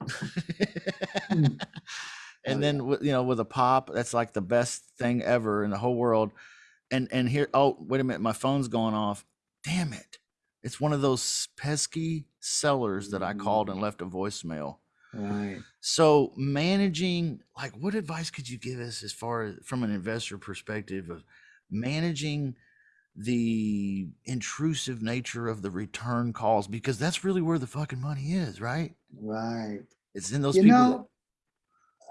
Mm. *laughs* and Oh, then with, you know with a pop, that's like the best thing ever in the whole world. And and here oh, wait a minute, my phone's going off. Damn it. It's one of those pesky sellers that I called and mm-hmm. left a voicemail. Right. So managing, like, what advice could you give us as far as from an investor perspective of managing the intrusive nature of the return calls? Because that's really where the fucking money is, right? Right. It's in those you people. know,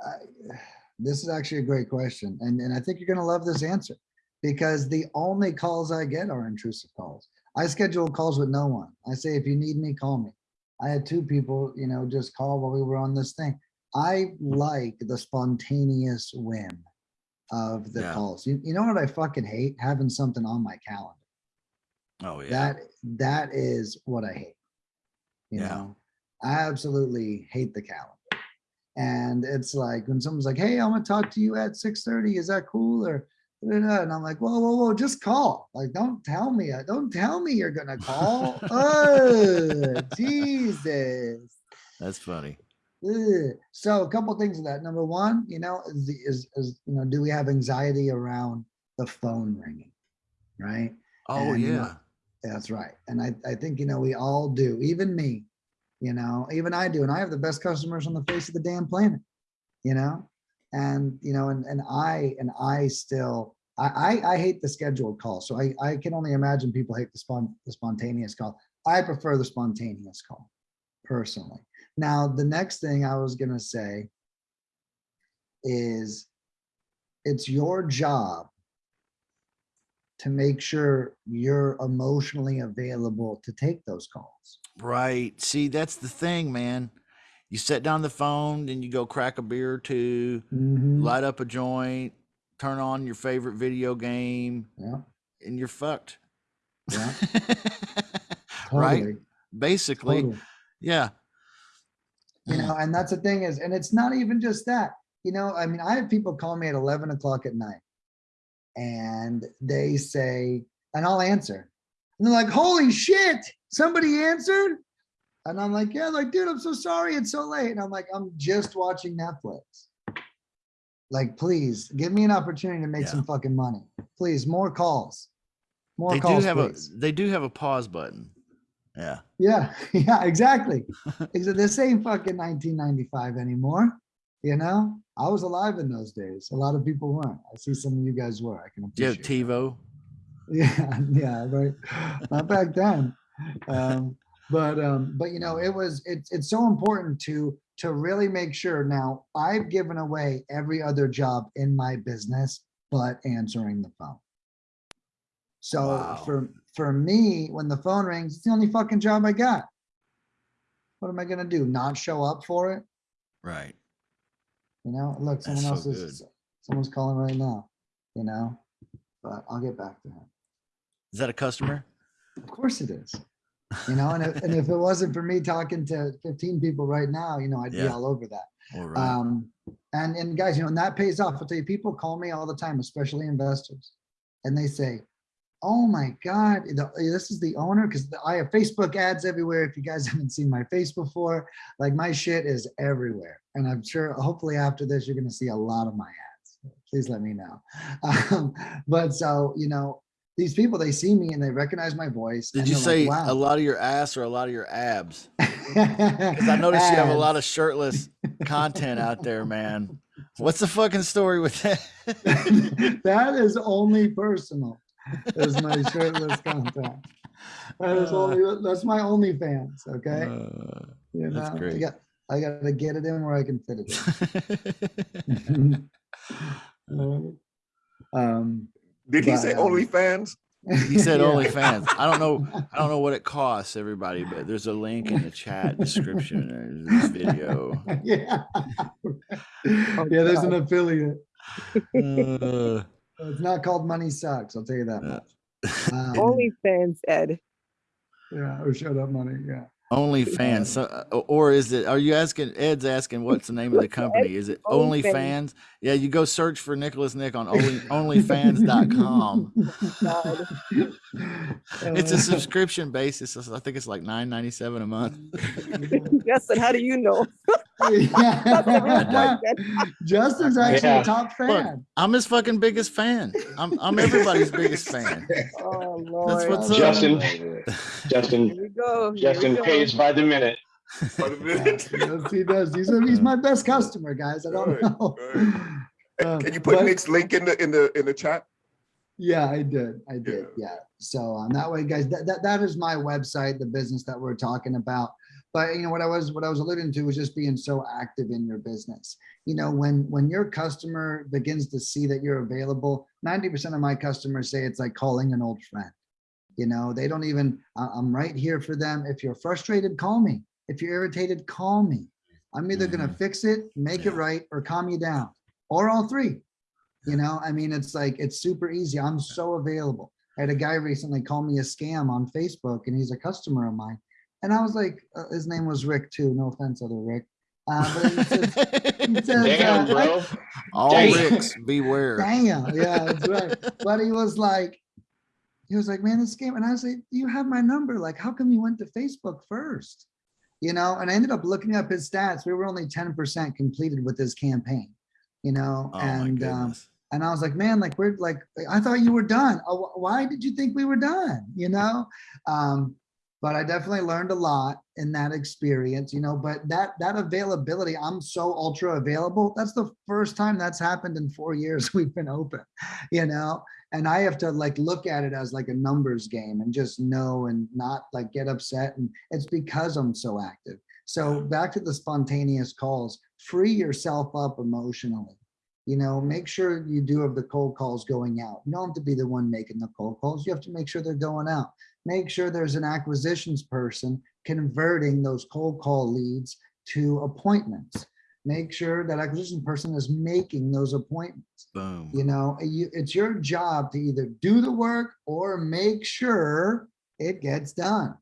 I, this is actually a great question, and and I think you're gonna love this answer because the only calls I get are intrusive calls. I schedule calls with no one. I say, if you need me, call me. I had two people, you know, just call while we were on this thing. I like the spontaneous whim of the Yeah. calls. You, you know what I fucking hate? Having something on my calendar. oh yeah, That that is what I hate. You Yeah. know, I absolutely hate the calendar. And it's like when someone's like, "Hey, I'm gonna talk to you at 6:30. Is that cool?" Or da-da-da," and I'm like, "Whoa, whoa, whoa! Just call. Like, don't tell me. uh, Don't tell me you're gonna call. *laughs* oh, Jesus." that's funny. Ugh. So a couple things of that. Number one, you know, is, the- is is you know, do we have anxiety around the phone ringing, right? Oh And, yeah, that's right. And I, I think, you know, we all do, even me, you know, even I do. And I have the best customers on the face of the damn planet, you know? And, you know, and, and I, and I still, I, I, hate the scheduled call. So I, I can only imagine people hate the spon, the spontaneous call. I prefer the spontaneous call personally. Now, the next thing I was going to say is it's your job to make sure you're emotionally available to take those calls. right. See, that's the thing, man. You set down the phone, then you go crack a beer or two, Mhm. light up a joint, turn on your favorite video game, Yeah, and you're fucked. yeah, *laughs* right? Basically, totally. yeah. You know, and that's the thing is, and it's not even just that, you know, I mean, I have people call me at eleven o'clock at night. And they say, and I'll answer. And they're like, holy shit, somebody answered? And I'm like, yeah, like, dude, I'm so sorry, it's so late. And I'm like, I'm just watching Netflix. Like, please give me an opportunity to make Yeah. some fucking money. Please, more calls. More They calls, do have please. a they do have a pause button. Yeah. Yeah, *laughs* yeah, exactly. Exa- This ain't fucking 1995 anymore. You know, I was alive in those days. A lot of people weren't. I see some of you guys were. I can Do you have appreciate. that. *laughs* Yeah, yeah, right. Not back then. Um, but um, but you know, it was it's it's so important to to really make sure. Now, I've given away every other job in my business but answering the phone. So Wow. for for me, when the phone rings, it's the only fucking job I got. What am I gonna do? Not show up for it? Right. You know, look, someone so else is someone's calling right now. You know, but I'll get back to him. Is that a customer? Of course it is. You know, and if, and if it wasn't for me talking to 15 people right now, you know, I'd be all over that. All right. Um, and and guys, you know, and that pays off. I'll tell you, people call me all the time, especially investors, and they say, "Oh my God, the- this is the owner," because I have Facebook ads everywhere. If you guys *laughs* haven't seen my face before, like my shit is everywhere, and I'm sure, hopefully, after this, you're going to see a lot of my ads. Please let me know. *laughs* Um, but so you know, these people they see me and they recognize my voice. Did you say like, a lot of your ass or a lot of your abs? *laughs* Because I noticed you have a lot of shirtless content out there, man. What's the fucking story with that? *laughs* that is only personal. Is my *laughs* shirtless content. That is only, that's my only fans, okay? Uh, You that's know, I great. got, I gotta get it in where I can fit it in. Um, Did he But, say um, OnlyFans? *laughs* He said Yeah. OnlyFans. I don't know. I don't know what it costs, everybody, but there's a link in the chat description. There's this video. *laughs* Yeah. Yeah, there's an affiliate. Uh, It's not called Money Sucks, I'll tell you that Uh, much. *laughs* Um, OnlyFans, Ed. Yeah, or shut up money, yeah. OnlyFans. So, uh, or is it? Are you asking? Ed's asking what's the name of the company? Is it OnlyFans. OnlyFans? Yeah, you go search for Nicholas Nick on only, *laughs* OnlyFans.com. God. It's a Uh, subscription basis. I think it's like nine ninety seven a month. *laughs* Justin, how do you know? That's a real yeah. Justin's actually Yeah. a top fan. I'm his fucking biggest fan. I'm I'm everybody's biggest fan. Oh, Lord. what's up. Justin, Here Justin, we go. here we Justin go. Pays by the minute. For the minute? Yes, he does. He's, he's my best customer, guys. I don't Right, know. Uh, Can you put but- Nick's link in the, in the, in the chat? Yeah, I did. I did. Yeah. So um, that way, guys, that, that, that is my website, the business that we're talking about. But you know, what I was, what I was alluding to was just being so active in your business. You know, when, when your customer begins to see that you're available, 90% of my customers say it's like calling an old friend. You know, they don't even, "I- I'm right here for them. If you're frustrated, call me. If you're irritated, call me. I'm either gonna fix it, make it right, or calm you down, or all three. You know, I mean, it's like, it's super easy. I'm so available. I had a guy recently call me a scam on Facebook and he's a customer of mine. And I was like, uh, his name was Rick too. No offense, other Rick. Uh, he says, he *laughs* says, Damn, uh, bro. All Damn. Ricks beware. Damn, yeah, that's right. *laughs* But he was like, he was like, man, this game. And I was like, you have my number. Like, how come you went to Facebook first? You know, and I ended up looking up his stats. We were only 10% completed with this campaign, you know, Oh and um, and I was like, man, like we're like, I thought you were done. Oh, why did you think we were done? You know? Um, but I definitely learned a lot in that experience, you know, but that that availability, I'm so ultra available. That's the first time that's happened in four years *laughs* we've been open, you know? And I have to like look at it as like a numbers game and just know and not like get upset. And it's because I'm so active. So uh-huh. back to the spontaneous calls, free yourself up emotionally you know, make sure you do have the cold calls going out. You don't have to be the one making the cold calls. You have to make sure they're going out. Make sure there's an acquisitions person converting those cold call leads to appointments. Make sure that acquisition person is making those appointments. Boom. You know, you, it's your job to either do the work or make sure it gets done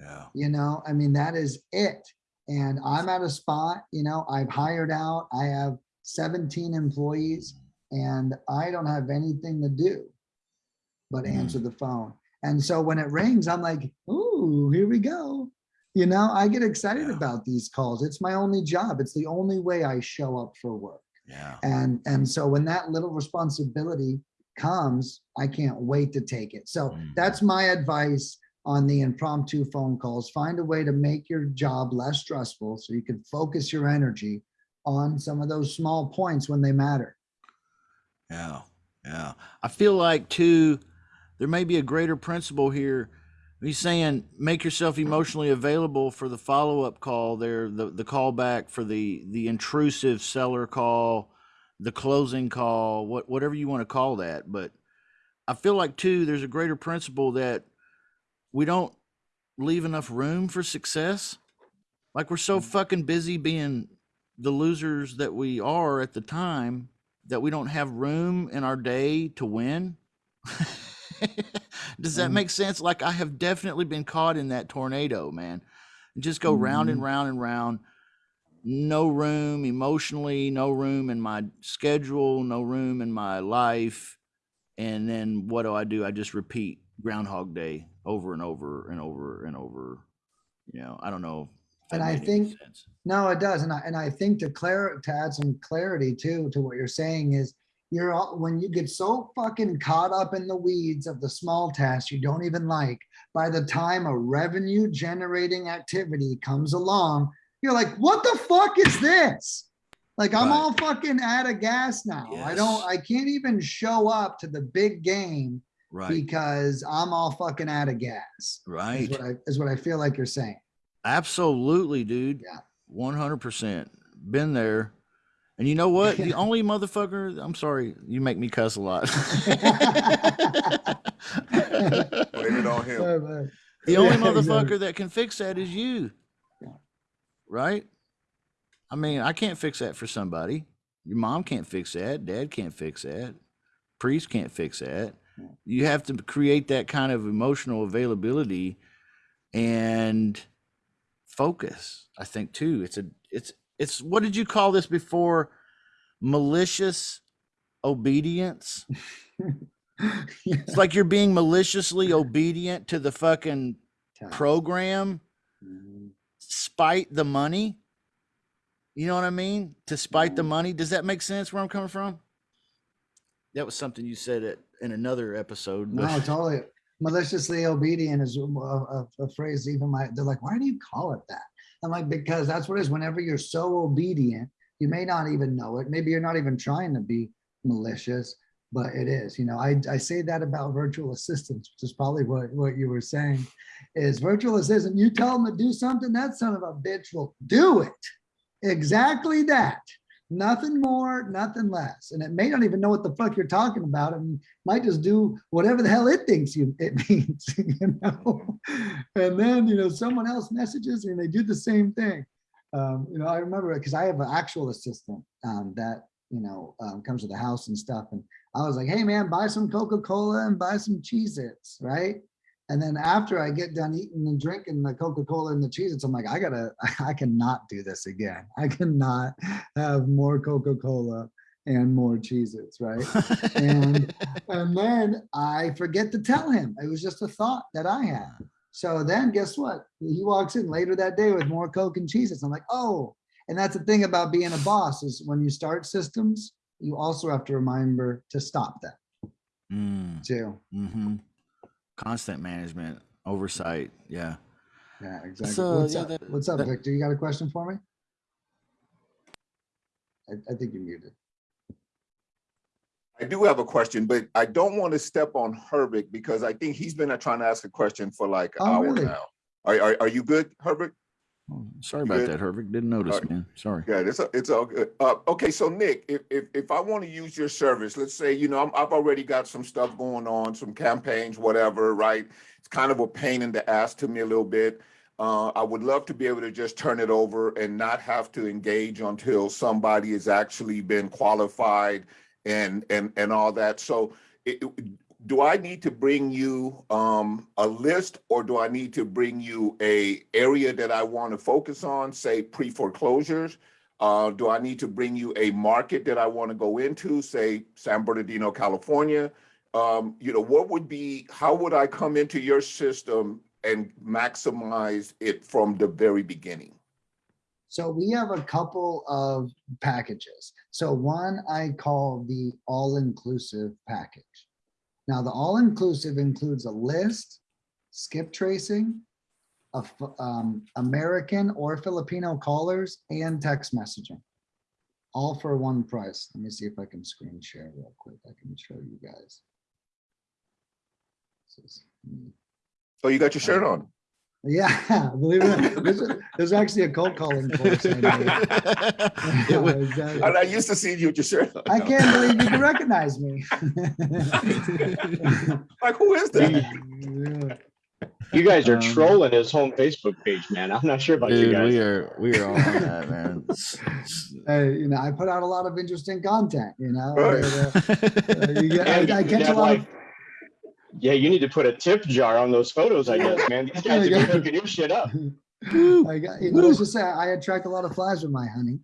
Yeah. you know i mean that is it and i'm at a spot you know i've hired out i have 17 employees and i don't have anything to do but Mm. answer the phone and so when it rings i'm like ooh here we go you know i get excited Yeah. about these calls it's my only job it's the only way i show up for work Yeah. and and so when that little responsibility comes i can't wait to take it so Mhm. that's my advice on the impromptu phone calls find a way to make your job less stressful so you can focus your energy on some of those small points when they matter Yeah, yeah. I feel like too, there may be a greater principle here. He's saying make yourself emotionally available for the follow-up call there, the the callback for the the intrusive seller call, the closing call, what whatever you want to call that. But I feel like too, there's a greater principle that we don't leave enough room for success. Like we're so mm-hmm. fucking busy being the losers that we are at the time that we don't have room in our day to win. *laughs* *laughs* Does that Mm. make sense? Like I have definitely been caught in that tornado, man. Just go round and Mhm. round and round. No room emotionally, no room in my schedule, no room in my life. And then what do I do? I just repeat Groundhog Day over and over and over and over. You know, I don't know. And I think-. No, it does. And I, and I think to clar, to add some clarity too, to what you're saying is you're all, when you get so fucking caught up in the weeds of the small tasks you don't even like, by the time a revenue generating activity comes along, you're like, what the fuck is this? Like I'm Right. all fucking out of gas now. I don't, I can't even show up to the big game Right. because I'm all fucking out of gas. Is Right. what I, is what I feel like you're saying. Absolutely, dude. Yeah. One hundred percent. Been there. And you know what? The *laughs* only motherfucker, I'm sorry, you make me cuss a lot. *laughs* Blame it on him. But- The only Yeah, exactly. motherfucker that can fix that is you. Right? I mean, I can't fix that for somebody. Your mom can't fix that. Dad can't fix that. Priest can't fix that. You have to create that kind of emotional availability and focus. I think too. It's a it's it's what did you call this before? Malicious obedience. It's like you're being maliciously obedient to the fucking program, spite the money. You know what I mean? To spite the Mhm. money. Does that make sense where I'm coming from? That was something you said it in another episode. No, totally. Maliciously obedient is a, a, a phrase even my, they're like, why do you call it that? I'm like, because that's what it is. Whenever you're so obedient, you may not even know it. Maybe you're not even trying to be malicious, but it is. You know, I, I say that about virtual assistants, which is probably what, what you were saying is virtual assistant. You tell them to do something, that son of a bitch will do it. Exactly that. Nothing more, nothing less. And it may not even know what the fuck you're talking about and might just do whatever the hell it thinks you it *laughs* means, *laughs* you know. And then, you know, someone else messages and they do the same thing. Um, you know, I remember because I have an actual assistant um, that, you know, um, comes to the house and stuff. And I was like, hey man, buy some Coca-Cola and buy some Cheez-Its, right? And then after I get done eating and drinking the Coca-Cola and the Cheez-Its, I'm like, I gotta, *laughs* I cannot do this again. I cannot have more Coca-Cola and more Cheez-Its, right? And *laughs* and then I forget to tell him. It was just a thought that I had. So then guess what? He walks in later that day with more Coke and Cheez-Its. I'm like, oh, and that's the thing about being a boss is when you start systems, you also have to remember to stop them Mm, too. hmm Constant management, oversight. Yeah. Yeah, exactly. So, What's yeah, up? that- What's up, that- Victor? You got a question for me? I, I think you're muted. I do have a question, but I don't want to step on Herbert because I think he's been trying to ask a question for like an Oh, hour really? now. Are, are, are you good, Herbert? Oh, sorry about that, Hervik. Didn't notice, Alright. man. Sorry. Yeah, it's, a- it's all good. Uh, okay, so Nick, if, if, if I want to use your service, let's say, you know, I'm, I've already got some stuff going on, some campaigns, whatever, right? It's kind of a pain in the ass to me a little bit. Uh, I would love to be able to just turn it over and not have to engage until somebody has actually been qualified and, and, and all that. So it- do I need to bring you um, a list or do I need to bring you a area that I want to focus on, say pre-foreclosures? Uh, do I need to bring you a market that I want to go into, say San Bernardino, California? Um, you know, what would be, how would I come into your system and maximize it from the very beginning? So we have a couple of packages. So one I call the all-inclusive package. Now, the all-inclusive includes a list, skip tracing, of um, American or Filipino callers and text messaging. All for one price. Let me see if I can screen share real quick. I can show you guys. This is me. So you got your shirt on. Yeah, *laughs* believe it or not, there's, there's actually a cold calling course. I. It *laughs* Yeah, wa- exactly. And I used to see you with your shirt on. I can't believe you can recognize me. *laughs* Like, who is that? You guys are Um, trolling his home Facebook page, man. I'm not sure about you Dude, guys. we are we are all on that, man. S- s- Hey, you know, I put out a lot of interesting content, you know. Right. and, uh, uh, you get- And I I catch a have, lot of, like- Yeah, you need to put a tip jar on those photos, I guess, man. These guys Yeah, are yeah. hooking your shit up. I got, you know, let's just say I attract a lot of flies with my honey.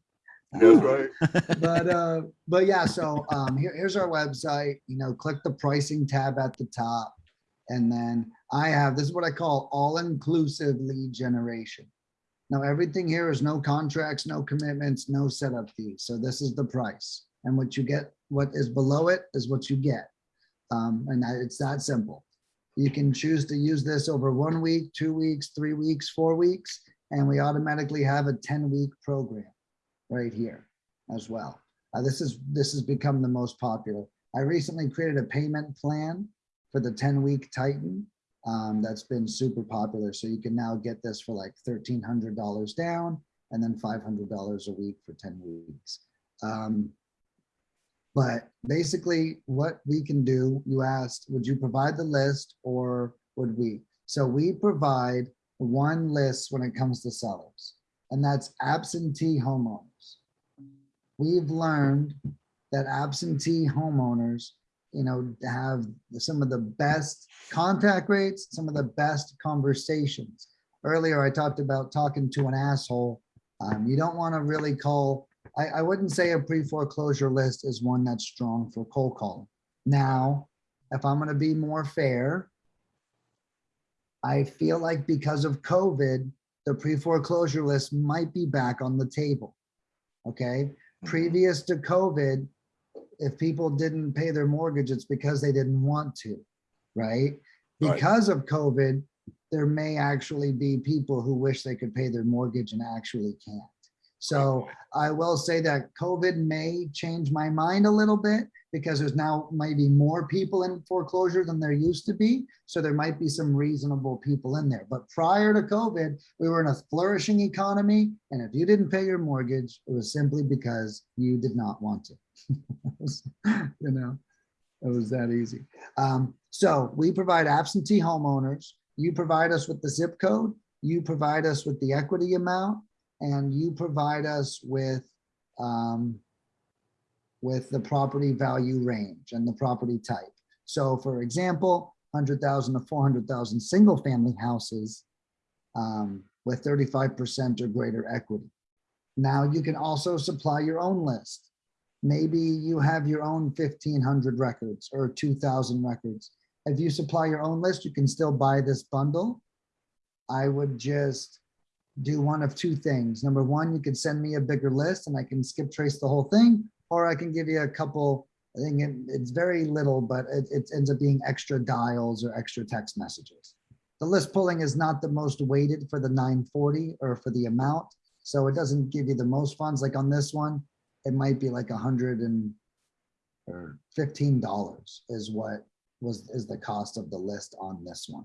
That's right. *laughs* but uh but yeah so um here, here's our website you know click the pricing tab at the top and then i have this is what i call all-inclusive lead generation now everything here is no contracts no commitments no setup fees so this is the price and what you get what is below it is what you get um and that, it's that simple you can choose to use this over one week two weeks three weeks four weeks and we automatically have a 10 week program right here as well. Uh, this is this has become the most popular. I recently created a payment plan for the 10 week Titan. Um, that's been super popular. So you can now get this for like $1,300 down and then $500 a week for 10 weeks. Um, but basically what we can do, you asked, would you provide the list or would we? So we provide one list when it comes to sellers, and that's absentee homeowners. We've learned that absentee homeowners, you know, have some of the best contact rates, some of the best conversations. Earlier, I talked about talking to an asshole. Um, you don't want to really call I, I wouldn't say a pre-foreclosure list is one that's strong for cold calling. Now, if I'm gonna be more fair, I feel like because of COVID, the pre-foreclosure list might be back on the table. Okay, mm-hmm. previous to COVID, if people didn't pay their mortgage, it's because they didn't want to, right? Right. Because of COVID, there may actually be people who wish they could pay their mortgage and actually can't. So I will say that COVID may change my mind a little bit because there's now maybe more people in foreclosure than there used to be. So there might be some reasonable people in there. But prior to COVID, we were in a flourishing economy. And if you didn't pay your mortgage, it was simply because you did not want to. *laughs* you know, it was that easy. Um, so we provide absentee homeowners. You provide us with the zip code. You provide us with the equity amount and you provide us with um, with the property value range and the property type. So for example, 100,000 to 400,000 single family houses um, with 35% or greater equity. Now you can also supply your own list. Maybe you have your own 1500 records or 2000 records. If you supply your own list, you can still buy this bundle. I would just do one of two things. Number one, you could send me a bigger list and I can skip trace the whole thing, or I can give you a couple, I think it- it's very little, but it, it ends up being extra dials or extra text messages. The list pulling is not the most weighted for the 940 or for the amount. So it doesn't give you the most funds. Like on this one, it might be like a hundred and or fifteen dollars is what was is the cost of the list on this one,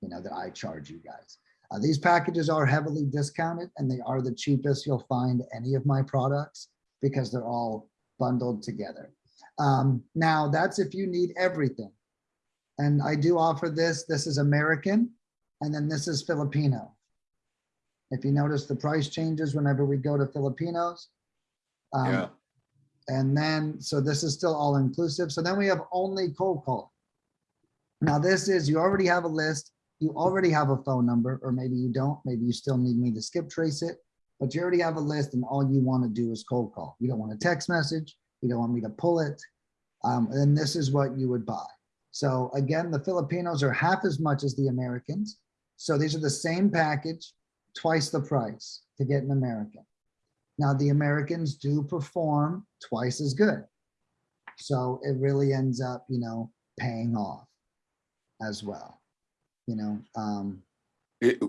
you know, that I charge you guys. Uh, these packages are heavily discounted and they are the cheapest you'll find any of my products because they're all bundled together. Um, now that's if you need everything. And I do offer this, this is American, and then this is Filipino. If you notice the price changes whenever we go to Filipinos. Um, Yeah. And then, so this is still all inclusive. So then we have only cold call. Now this is, you already have a list, you already have a phone number, or maybe you don't, maybe you still need me to skip trace it, but you already have a list and all you want to do is cold call. You don't want a text message, you don't want me to pull it. Um, and this is what you would buy. So again, the Filipinos are half as much as the Americans. So these are the same package, twice the price to get an American. Now the Americans do perform twice as good. So it really ends up, you know, paying off as well. You know, um, It-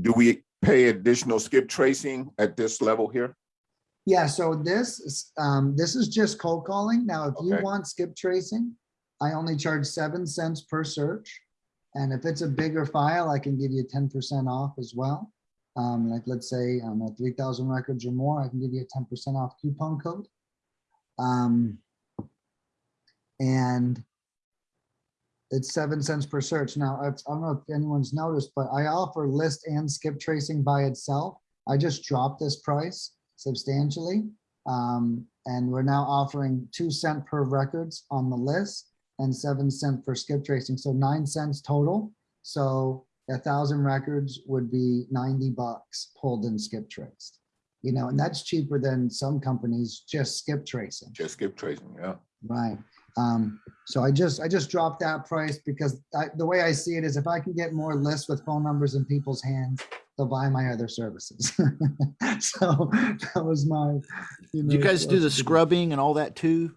Do we pay additional skip tracing at this level here? yeah, so this is, um, this is just cold calling. Now, if you want skip tracing, I only charge seven cents per search. And if it's a bigger file, I can give you ten percent off as well. Um, like, let's say, I three thousand records or more, I can give you a ten percent off coupon code. Um, and it's seven cents per search. Now, I don't know if anyone's noticed, but I offer list and skip tracing by itself. I just dropped this price substantially. Um, and we're now offering two cent per records on the list and seven cent for skip tracing. So nine cents total. So a thousand records would be 90 bucks pulled and skip traced. You know, and that's cheaper than some companies just skip tracing. Just skip tracing, yeah. Right. Um, so I just, I just dropped that price because I, the way I see it is if I can get more lists with phone numbers in people's hands, they'll buy my other services. *laughs* So that was my. Do you know, guys do the scrubbing and all that too?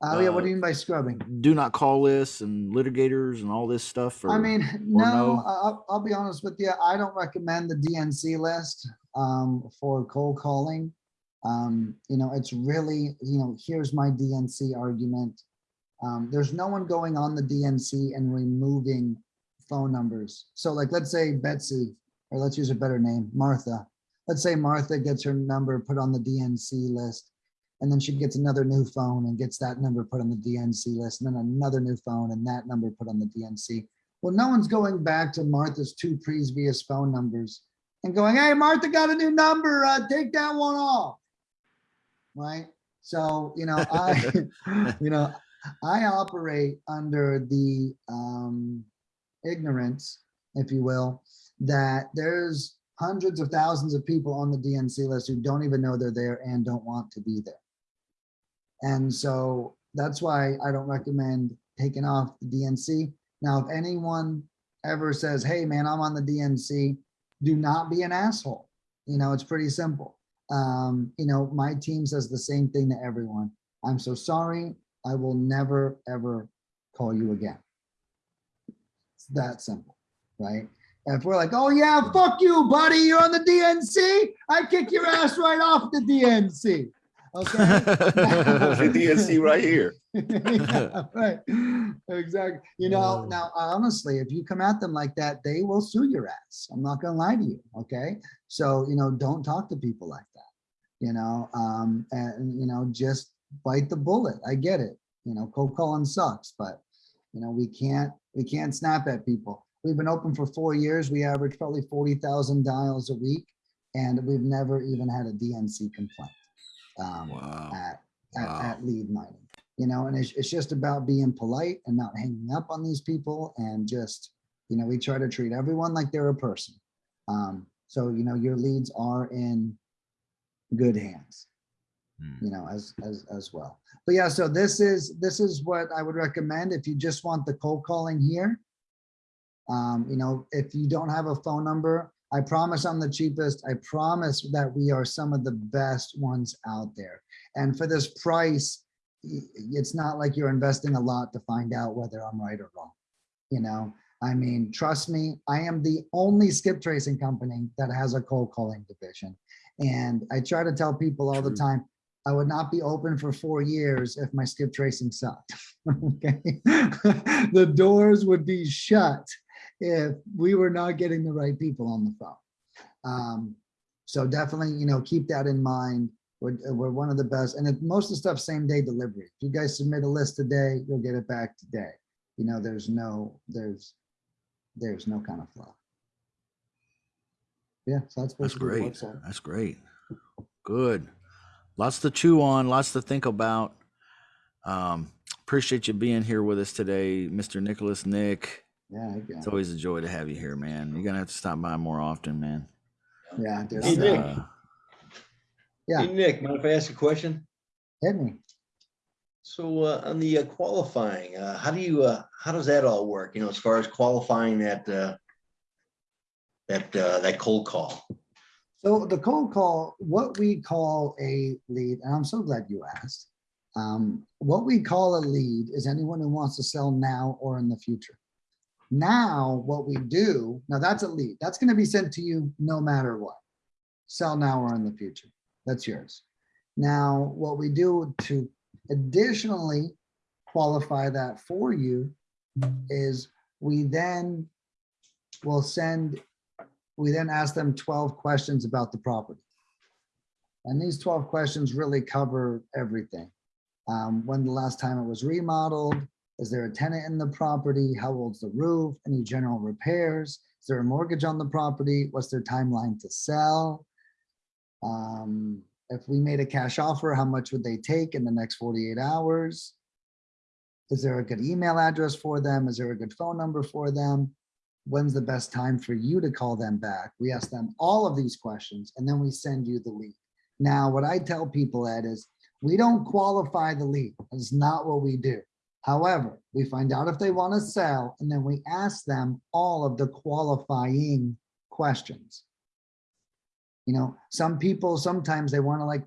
Oh, yeah, what uh, do you mean by scrubbing? Do not call lists and litigators and all this stuff? I mean, no, no? I'll, I'll be honest with you. I don't recommend the DNC list um, for cold calling. Um, you know, it's really, you know, here's my DNC argument. Um, there's no one going on the DNC and removing phone numbers. So like, let's say Betsy, or let's use a better name, Martha. Let's say Martha gets her number put on the DNC list. And then she gets another new phone and gets that number put on the DNC list, and then another new phone and that number put on the DNC. Well, no one's going back to Martha's two previous phone numbers and going, hey, Martha got a new number, uh, take that one off. Right? So, you know, I, *laughs* *laughs* you know, I operate under the um, ignorance, if you will, that there's hundreds of thousands of people on the DNC list who don't even know they're there and don't want to be there. And so that's why I don't recommend taking off the DNC. Now, if anyone ever says, hey, man, I'm on the DNC, do not be an asshole. You know, it's pretty simple. Um, you know, my team says the same thing to everyone. I'm so sorry. I will never, ever call you again. It's that simple, right? And if we're like, oh yeah, fuck you, buddy, you're on the DNC, I kick your ass right off the DNC. Okay. The DNC right here. *laughs* Yeah, Right, exactly. You know, now honestly, if you come at them like that, they will sue your ass. I'm not gonna lie to you, okay? So, you know, don't talk to people like that. You know, um, and, you know, just bite the bullet. I get it. You know, cold calling sucks, but, you know, we can't, we can't snap at people. We've been open for four years. We average probably 40,000 dials a week, and we've never even had a DNC complaint um, Wow. at, at, Wow. at lead mining. You know, and it's, it's just about being polite and not hanging up on these people and just, you know, we try to treat everyone like they're a person. Um, so, you know, your leads are in good hands, Hmm. you know, as, as, as well. But yeah, so this is, this is what I would recommend if you just want the cold calling here. Um, you know, if you don't have a phone number, I promise I'm the cheapest. I promise that we are some of the best ones out there. And for this price, it's not like you're investing a lot to find out whether I'm right or wrong. You know, I mean, trust me, I am the only skip tracing company that has a cold calling division. And I try to tell people all the time, I would not be open for four years if my skip tracing sucked. *laughs* Okay, *laughs* the doors would be shut if we were not getting the right people on the phone. Um, so definitely, you know, keep that in mind. We're, we're one of the best, and it, most of the stuff same day delivery. If you guys submit a list today, you'll get it back today. You know, there's no, there's, there's no kind of flaw. Yeah, so that's That's great. That's great. Good. Lots to chew on, lots to think about. Um, appreciate you being here with us today, Mr. Nicholas Nick. Yeah, I It's it. always a joy to have you here, man. You're gonna have to stop by more often, man. yeah, dude, Hey, Nick. down. Uh, Yeah. Hey, Nick, mind if I ask a question? hit me. So uh, on the uh, qualifying, uh, how do you, uh, how does that all work? You know, as far as qualifying that, uh, that, uh, that cold call? So the cold call, what we call a lead, and I'm so glad you asked. Um, what we call a lead is anyone who wants to sell now or in the future. Now, what we do, now that's a lead. That's going to be sent to you no matter what. Sell now or in the future. That's yours. Now, what we do to additionally qualify that for you is we then will send we then ask them 12 questions about the property. And these 12 questions really cover everything. Um, when the last time it was remodeled, is there a tenant in the property? How old's the roof? Any general repairs? Is there a mortgage on the property? What's their timeline to sell? Um, if we made a cash offer, how much would they take in the next 48 hours? Is there a good email address for them? Is there a good phone number for them? when's the best time for you to call them back? We ask them all of these questions and then we send you the lead. Now, what I tell people, Ed, is we don't qualify the lead. That's not what we do. However, we find out if they want to sell and then we ask them all of the qualifying questions. You know, some people, sometimes they want to like,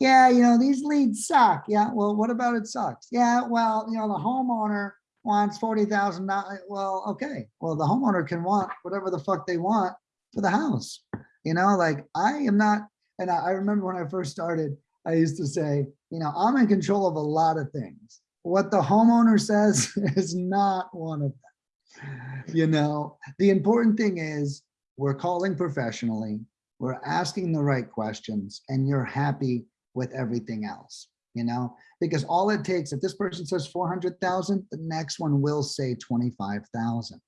yeah, you know, these leads suck. Yeah, well, what about it sucks? Yeah, well, you know, the homeowner wants forty thousand dollars. Well, okay. Well, the homeowner can want whatever the fuck they want for the house. You know, like I am not, and I remember when I first started, I used to say, you know, I'm in control of a lot of things. What the homeowner says *laughs* is not one of them. You know, the important thing is we're calling professionally, we're asking the right questions and you're happy with everything else, you know? Because all it takes, if this person says 400,000, the next one will say 25,000.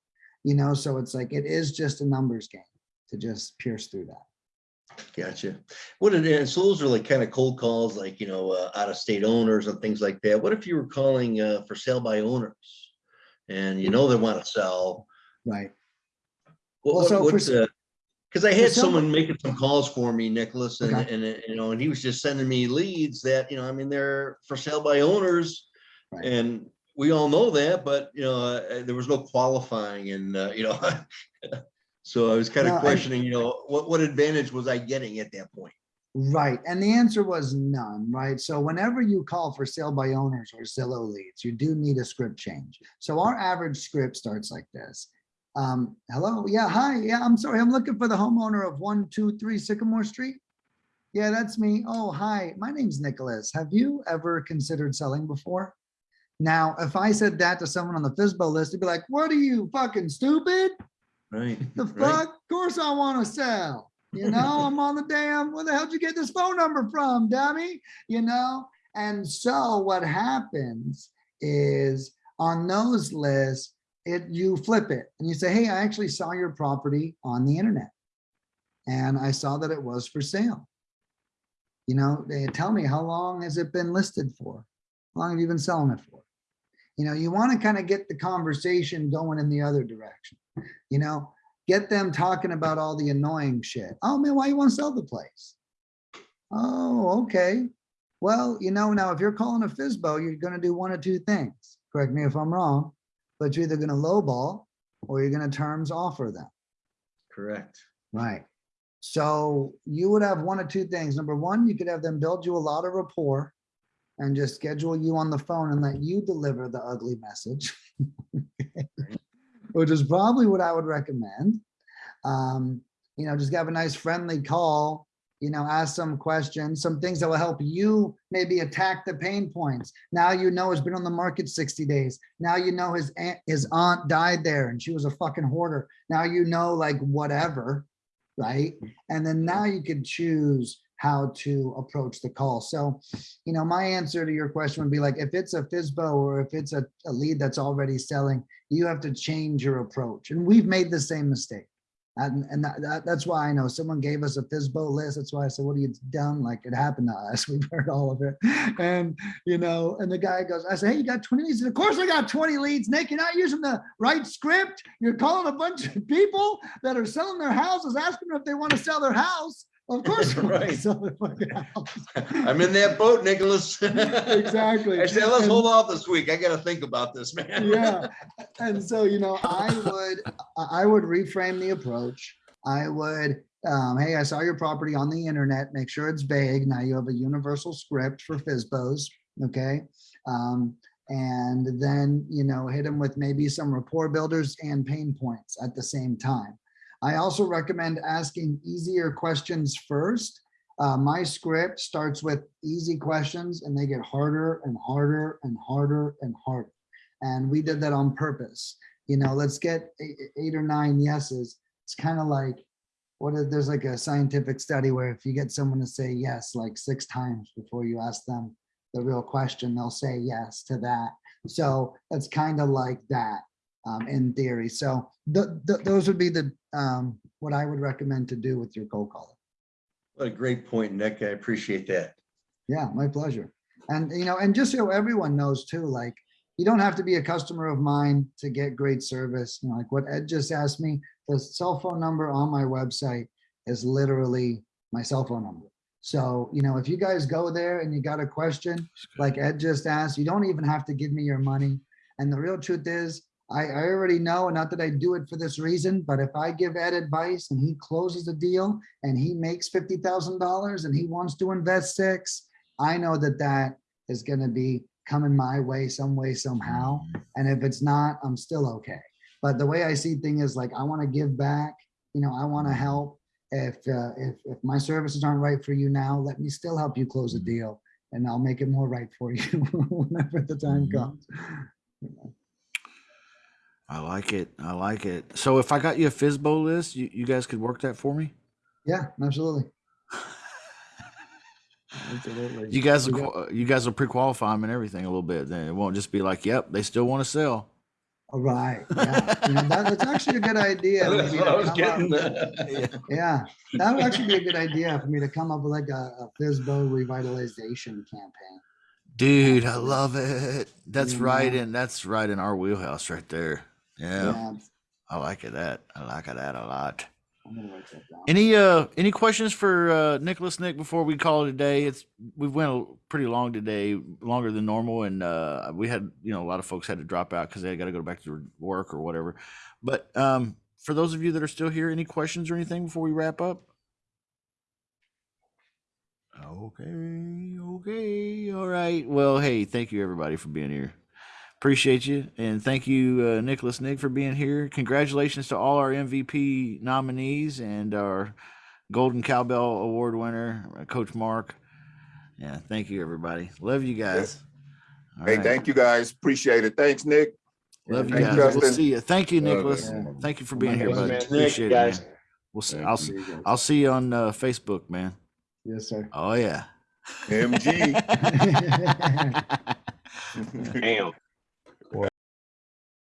You know, so it's like, it is just a numbers game to just pierce through that. Gotcha. What it is, so those are like kind of cold calls, like, you know, uh, out of state owners and things like that. What if you were calling uh, for sale by owners? And you know they want to sell. Right. What, Well, so for what's, s- uh, I had someone making some calls for me, Nicholas, and, Okay. and, uh, you know, and he was just sending me leads that, you know, I mean, they're for sale by owners. Right. And we all know that, but, you know, uh, there was no qualifying and, uh, you know. *laughs* So I was kind of questioning, you know, what, what advantage was I getting at that point? Right, and the answer was none, right? So whenever you call for sale by owners or Zillow leads, you do need a script change. So our average script starts like this. Um, hello, yeah, hi, yeah, I'm sorry, I'm looking for the homeowner of one, two, three Sycamore Street. Yeah, that's me. Oh, hi, my name's Nicholas. Have you ever considered selling before? Now, if I said that to someone on the FISBO list, they'd be like, what are you fucking stupid? Right. *laughs* The right. fuck? Of course I want to sell. You know, I'm on the damn, where the hell did you get this phone number from, dummy? You know? And so what happens is on those lists, it you flip it and you say, hey, I actually saw your property on the internet. And I saw that it was for sale. You know, they tell me how long has it been listed for? How long have you been selling it for? You know, you want to kind of get the conversation going in the other direction. You know, get them talking about all the annoying shit. Oh man, why you want to sell the place? Oh, okay. Well, you know, now if you're calling a FISBO, you're gonna do one of two things. Correct me if I'm wrong, but you're either gonna lowball or you're gonna terms offer them. Correct. Right. So you would have one of two things. Number one, you could have them build you a lot of rapport and just schedule you on the phone and let you deliver the ugly message. *laughs* Which is probably what I would recommend. Um, you know, just have a nice friendly call, you know, ask some questions, some things that will help you maybe attack the pain points. Now you know it's been on the market 60 days. Now you know his aunt, his aunt died there and she was a fucking hoarder. Now you know like whatever, right? And then now you can choose how to approach the call. So, you know, my answer to your question would be like, if it's a FISBO or if it's a, a lead that's already selling, you have to change your approach. And we've made the same mistake. And, and that, that- that's why I know someone gave us a FISBO list. That's why I said, what are you done? Like it happened to us. *laughs* We've heard all of it. And, you know, and the guy goes, I said, hey, you got 20 leads? Of course I got 20 leads, Nick. You're not using the right script. You're calling a bunch of people that are selling their houses, asking them if they want to sell their house. Of course. *laughs* Right. sell fucking house. I'm in that boat, Nicholas. *laughs* Exactly. I said, let's And- hold off this week. I gotta think about this, man. yeah *laughs* and so you know i would i would reframe the approach i would um, hey i saw your property on the internet make sure it's vague now you have a universal script for fisbos okay um, and then you know hit them with maybe some rapport builders and pain points at the same time i also recommend asking easier questions first uh, my script starts with easy questions and they get harder and harder and harder and harder and we did that on purpose. You know, let's get eight, eight or nine yeses. It's kind of like, what if there's like a scientific study where if you get someone to say yes like six times before you ask them the real question, they'll say yes to that. So it's kind of like that um, in theory. So th th those would be the um, what I would recommend to do with your cold caller. What a great point, Nick. I appreciate that. Yeah, my pleasure. And, you know, and just so everyone knows too, like, you don't have to be a customer of mine to get great service. You know, like what Ed just asked me, the cell phone number on my website is literally my cell phone number. So, you know, if you guys go there and you got a question, like Ed just asked, you don't even have to give me your money. And the real truth is, I, I already know, and not that I do it for this reason, but if I give Ed advice and he closes a deal and he makes $50,000 and he wants to invest six, I know that that is going to be coming my way some way somehow. Mm-hmm. And if it's not, I'm still okay. But the way I see things is like, I want to give back, you know, I want to mm-hmm. help. If, uh, if, if my services aren't right for you now, let me still help you close a mm-hmm. deal and I'll make it more right for *laughs* you whenever the time comes. *laughs* I like it. I like it. So if I got you a FISBO list, you, you guys could work that for me? Yeah, absolutely. Absolutely. *laughs* You guys will, We you guys will pre-qualify them and everything a little bit. Then it won't just be like, yep, they still want to sell. All right, yeah, you know, that, that's actually a good idea. *laughs* That's what I was come up- getting. *laughs* Yeah, that would actually be a good idea for me to come up with like a, a FISBO revitalization campaign. Dude, I love it. That's right Yeah. in that's right in our wheelhouse right there. Yeah. Yeah, I like it that. I like it that a lot. I'm gonna write that down. Any uh any questions for uh Nicholas Nick before we call it a day? It's we've went a- pretty long today, longer than normal, and uh we had you know a lot of folks had to drop out because they got to go back to work or whatever. But um for those of you that are still here, any questions or anything before we wrap up? Okay, okay, all right. Well, hey, thank you everybody for being here. Appreciate you, and thank you, uh, Nicholas Nick, for being here. Congratulations to all our MVP nominees and our Golden Cowbell Award winner, uh, Coach Mark. Yeah, thank you, everybody. Love you guys. All Hey, right. thank you guys. Appreciate it. Thanks, Nick. Love you Thank guys. you, We'll see you. Thank you, Nicholas. it. Thank you for being here, Thanks, buddy. man. Nick, Appreciate it, guys. man. We'll see. Thank I'll you. see. I'll see you on uh, Facebook, man. Yes, sir. Oh yeah. MG. *laughs* Damn.